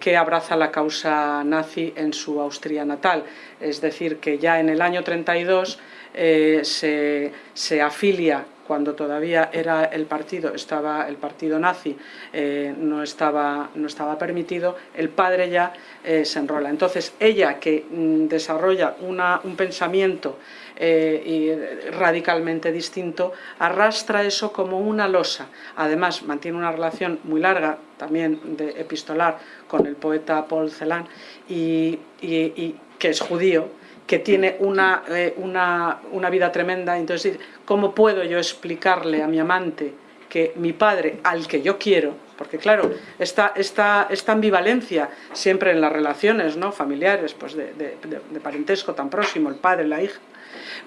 Speaker 3: que abraza la causa nazi en su Austria natal. Es decir, que ya en el año 32 eh, se, se afilia cuando todavía era el partido, estaba el partido nazi, eh, no, estaba, no estaba permitido, el padre ya eh, se enrola. Entonces ella que mm, desarrolla un pensamiento eh, radicalmente distinto, arrastra eso como una losa. Además mantiene una relación muy larga, también de epistolar, con el poeta Paul Celan, y que es judío, que tiene una, eh, una, una, vida tremenda, entonces ¿cómo puedo yo explicarle a mi amante que mi padre, al que yo quiero, porque claro, esta, esta, esta ambivalencia siempre en las relaciones ¿no? familiares, pues de, de, parentesco tan próximo, el padre, la hija,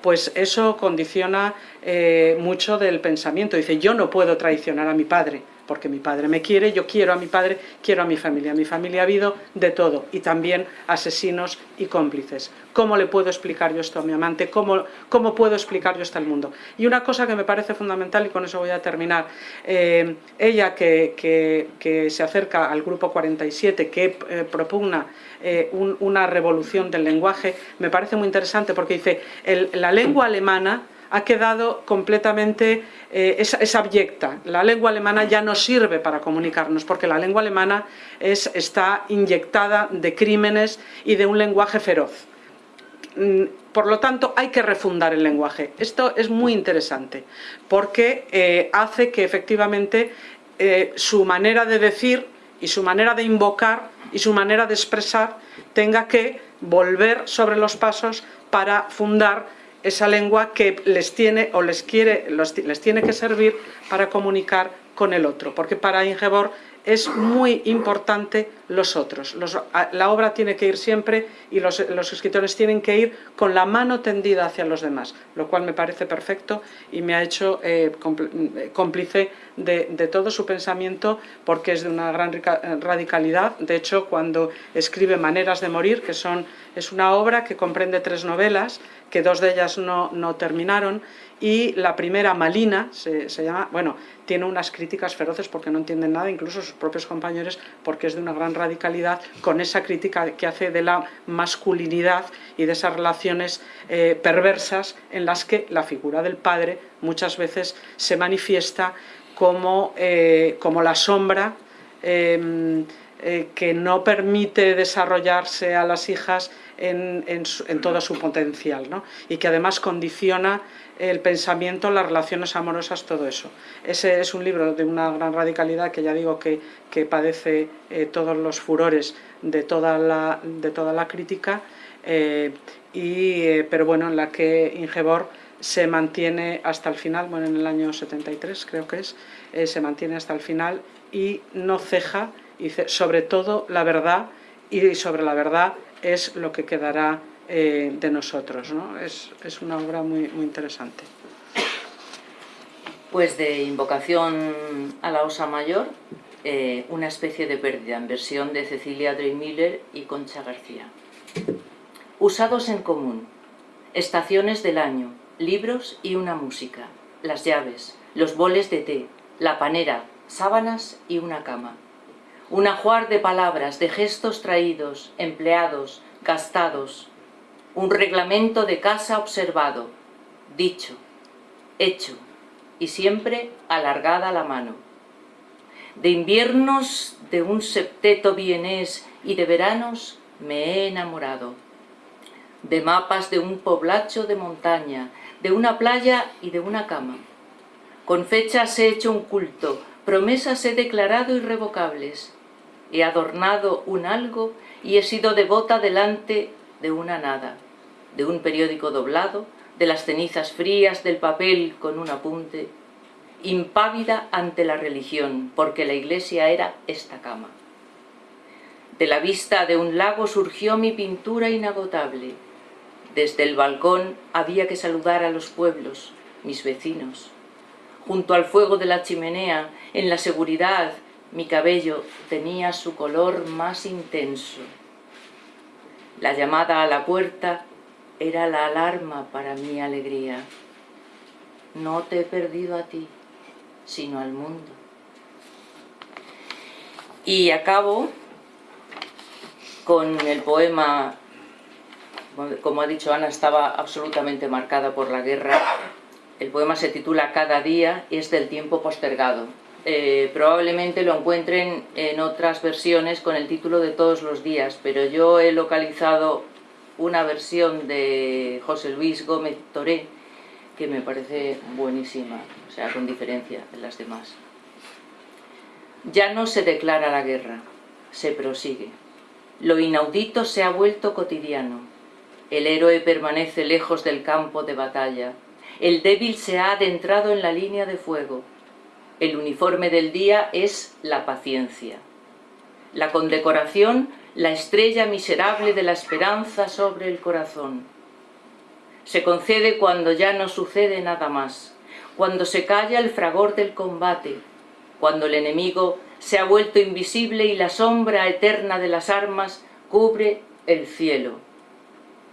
Speaker 3: pues eso condiciona eh, mucho del pensamiento. Dice, yo no puedo traicionar a mi padre, porque mi padre me quiere, yo quiero a mi padre, quiero a mi familia. mi familia ha habido de todo, y también asesinos y cómplices. ¿Cómo le puedo explicar yo esto a mi amante? ¿Cómo, cómo puedo explicar yo esto al mundo? Y una cosa que me parece fundamental, y con eso voy a terminar, eh, ella que, que, se acerca al grupo 47, que eh, propugna eh, un, una revolución del lenguaje, me parece muy interesante porque dice, la lengua alemana ha quedado completamente, eh, es, abyecta. La lengua alemana ya no sirve para comunicarnos, porque la lengua alemana es, está inyectada de crímenes y de un lenguaje feroz. Mm, por lo tanto, hay que refundar el lenguaje. Esto es muy interesante, porque eh, hace que efectivamente eh, su manera de decir y su manera de invocar y su manera de expresar tenga que volver sobre los pasos para fundar esa lengua que les tiene o les, quiere, les tiene que servir para comunicar con el otro, porque para Ingeborg es muy importante los otros. la obra tiene que ir siempre y los, escritores tienen que ir con la mano tendida hacia los demás, lo cual me parece perfecto y me ha hecho eh, cómplice de, de, todo su pensamiento porque es de una gran radicalidad. De hecho, cuando escribe Maneras de morir, que son, es una obra que comprende tres novelas, que dos de ellas no, no terminaron, y la primera, Malina, se, llama, bueno, tiene unas críticas feroces porque no entienden nada, incluso sus propios compañeros, porque es de una gran radicalidad, con esa crítica que hace de la masculinidad y de esas relaciones eh, perversas en las que la figura del padre muchas veces se manifiesta como, eh, como la sombra eh, eh, que no permite desarrollarse a las hijas en, todo su potencial ¿no? y que además condiciona el pensamiento, las relaciones amorosas, todo eso. Ese es un libro de una gran radicalidad que ya digo que, que padece eh, todos los furores de toda la, de toda la crítica, eh, y, eh, pero bueno, en la que Ingeborg se mantiene hasta el final, bueno, en el año 73 creo que es, se mantiene hasta el final y no ceja y sobre todo la verdad y sobre la verdad es lo que quedará eh, de nosotros. ¿no? Es, es, una obra muy, muy interesante.
Speaker 4: Pues de Invocación a la Osa Mayor, eh, una especie de pérdida en versión de Cecilia Dreymiller y Concha García. Usados en común, estaciones del año, libros y una música, las llaves, los boles de té, la panera, sábanas y una cama un ajuar de palabras, de gestos traídos, empleados, gastados, un reglamento de casa observado, dicho, hecho, y siempre alargada la mano. De inviernos de un septeto vienés y de veranos me he enamorado. De mapas de un poblacho de montaña, de una playa y de una cama. Con fechas he hecho un culto, promesas he declarado irrevocables, he adornado un algo y he sido devota delante de una nada, de un periódico doblado, de las cenizas frías del papel con un apunte, impávida ante la religión, porque la iglesia era esta cama. De la vista de un lago surgió mi pintura inagotable. Desde el balcón había que saludar a los pueblos, mis vecinos. Junto al fuego de la chimenea, en la seguridad mi cabello tenía su color más intenso. La llamada a la puerta era la alarma para mi alegría. No te he perdido a ti, sino al mundo. Y acabo con el poema, como ha dicho Ana, estaba absolutamente marcada por la guerra. El poema se titula Cada día es del tiempo postergado. Eh, probablemente lo encuentren en otras versiones con el título de Todos los días, pero yo he localizado una versión de José Luis Gómez Toré que me parece buenísima, o sea, con diferencia de las demás. Ya no se declara la guerra, se prosigue. Lo inaudito se ha vuelto cotidiano. El héroe permanece lejos del campo de batalla. El débil se ha adentrado en la línea de fuego. El uniforme del día es la paciencia. La condecoración, la estrella miserable de la esperanza sobre el corazón. Se concede cuando ya no sucede nada más, cuando se calla el fragor del combate, cuando el enemigo se ha vuelto invisible y la sombra eterna de las armas cubre el cielo.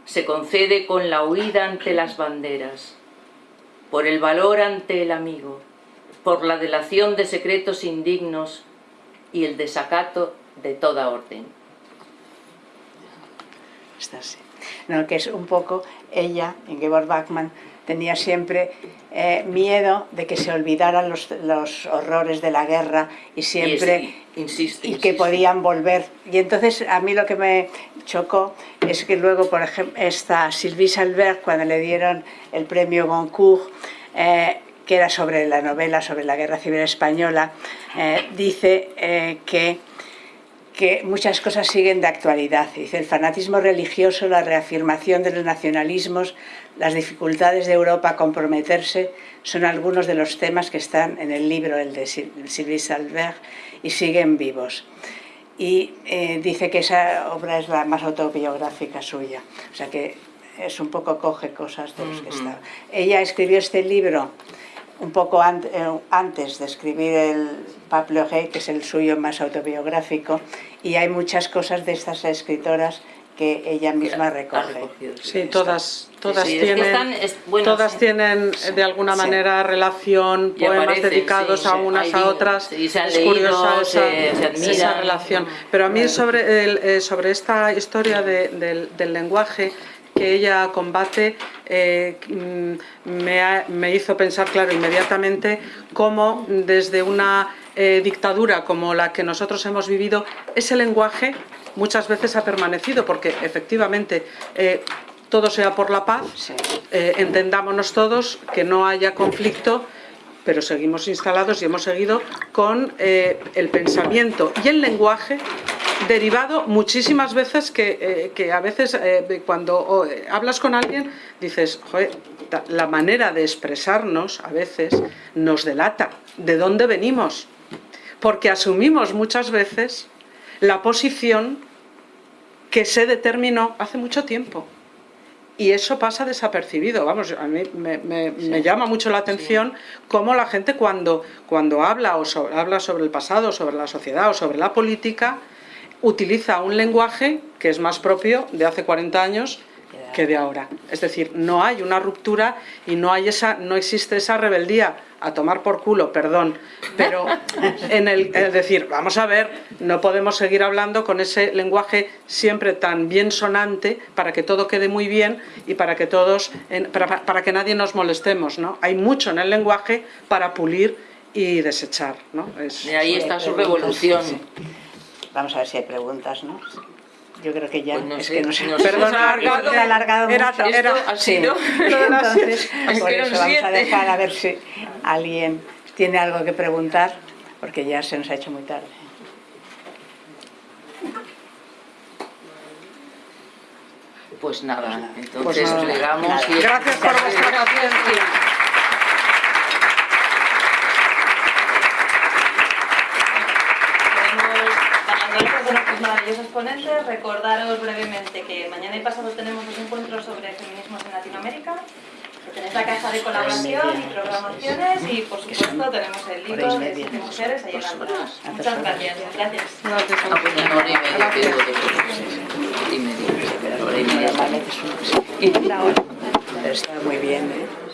Speaker 4: Se concede con la huida ante las banderas, por el valor ante el amigo, por la delación de secretos indignos y el desacato de toda orden.
Speaker 2: Está así. No, que es un poco ella, Ingeborg Bachmann, tenía siempre eh, miedo de que se olvidaran los, los, horrores de la guerra y siempre
Speaker 4: y, insiste,
Speaker 2: y que podían volver. Y entonces a mí lo que me chocó es que luego, por ejemplo, esta Sylvie Salbert, cuando le dieron el premio Goncourt, eh, que era sobre la novela sobre la Guerra Civil Española, eh, dice eh, que, que muchas cosas siguen de actualidad. Dice, el fanatismo religioso, la reafirmación de los nacionalismos, las dificultades de Europa a comprometerse, son algunos de los temas que están en el libro, el de Sylvie Salbert, y siguen vivos. Y eh, dice que esa obra es la más autobiográfica suya. O sea que es un poco coge cosas de los que está. Ella escribió este libro un poco eh, antes de escribir el Pablo Pleuret, que es el suyo más autobiográfico, y hay muchas cosas de estas escritoras que ella misma recoge.
Speaker 3: Sí, todas, todas tienen, todas tienen de alguna manera relación, poemas dedicados a unas a otras.
Speaker 4: es curiosa
Speaker 3: esa, relación. Pero a mí sobre, el, eh, sobre esta historia de, del, del lenguaje que ella combate eh, mm, me, hizo pensar, claro, inmediatamente cómo desde una eh, dictadura como la que nosotros hemos vivido, ese lenguaje muchas veces ha permanecido, porque efectivamente eh, todo sea por la paz, entendámonos todos, que no haya conflicto, pero seguimos instalados y hemos seguido con el pensamiento y el lenguaje derivado muchísimas veces que, eh, a veces eh, cuando hablas con alguien dices, Joder, la manera de expresarnos a veces nos delata. De dónde venimos, porque asumimos muchas veces la posición que se determinó hace mucho tiempo. Y eso pasa desapercibido, vamos, a mí me, llama mucho la atención cómo la gente cuando, cuando habla, o habla sobre el pasado, sobre la sociedad o sobre la política, utiliza un lenguaje que es más propio de hace 40 años que de ahora. Es decir, no hay una ruptura y no, hay esa, no existe esa rebeldía a tomar por culo, perdón, pero en el es decir, vamos a ver, no podemos seguir hablando con ese lenguaje siempre tan bien sonante para que todo quede muy bien y para que todos, para, que nadie nos molestemos, ¿no? Hay mucho en el lenguaje para pulir y desechar, ¿no?
Speaker 4: y ahí está su revolución.
Speaker 2: Vamos a ver si hay preguntas, ¿no? Yo creo que ya,
Speaker 4: pues
Speaker 2: es que no sé.
Speaker 3: Perdona, alargado,
Speaker 2: ha alargado
Speaker 3: era,
Speaker 2: mucho.
Speaker 3: Era,
Speaker 4: ha sido.
Speaker 2: Entonces, por eso vamos a dejar a ver si alguien tiene algo que preguntar, porque ya se nos ha hecho muy tarde.
Speaker 4: Pues nada, entonces pues nada, llegamos.
Speaker 3: Y... Gracias por vuestra paciencia.
Speaker 5: maravillosos ponentes. Recordaros brevemente que mañana y pasado tenemos los encuentros sobre feminismos en Latinoamérica, que tenéis la caja de colaboración y programaciones y por supuesto tenemos el libro de siete mujeres ahí en la. Muchas gracias. Gracias.
Speaker 3: Gracias a
Speaker 4: Ah, pues y media.
Speaker 2: Pero está muy bien, ¿eh?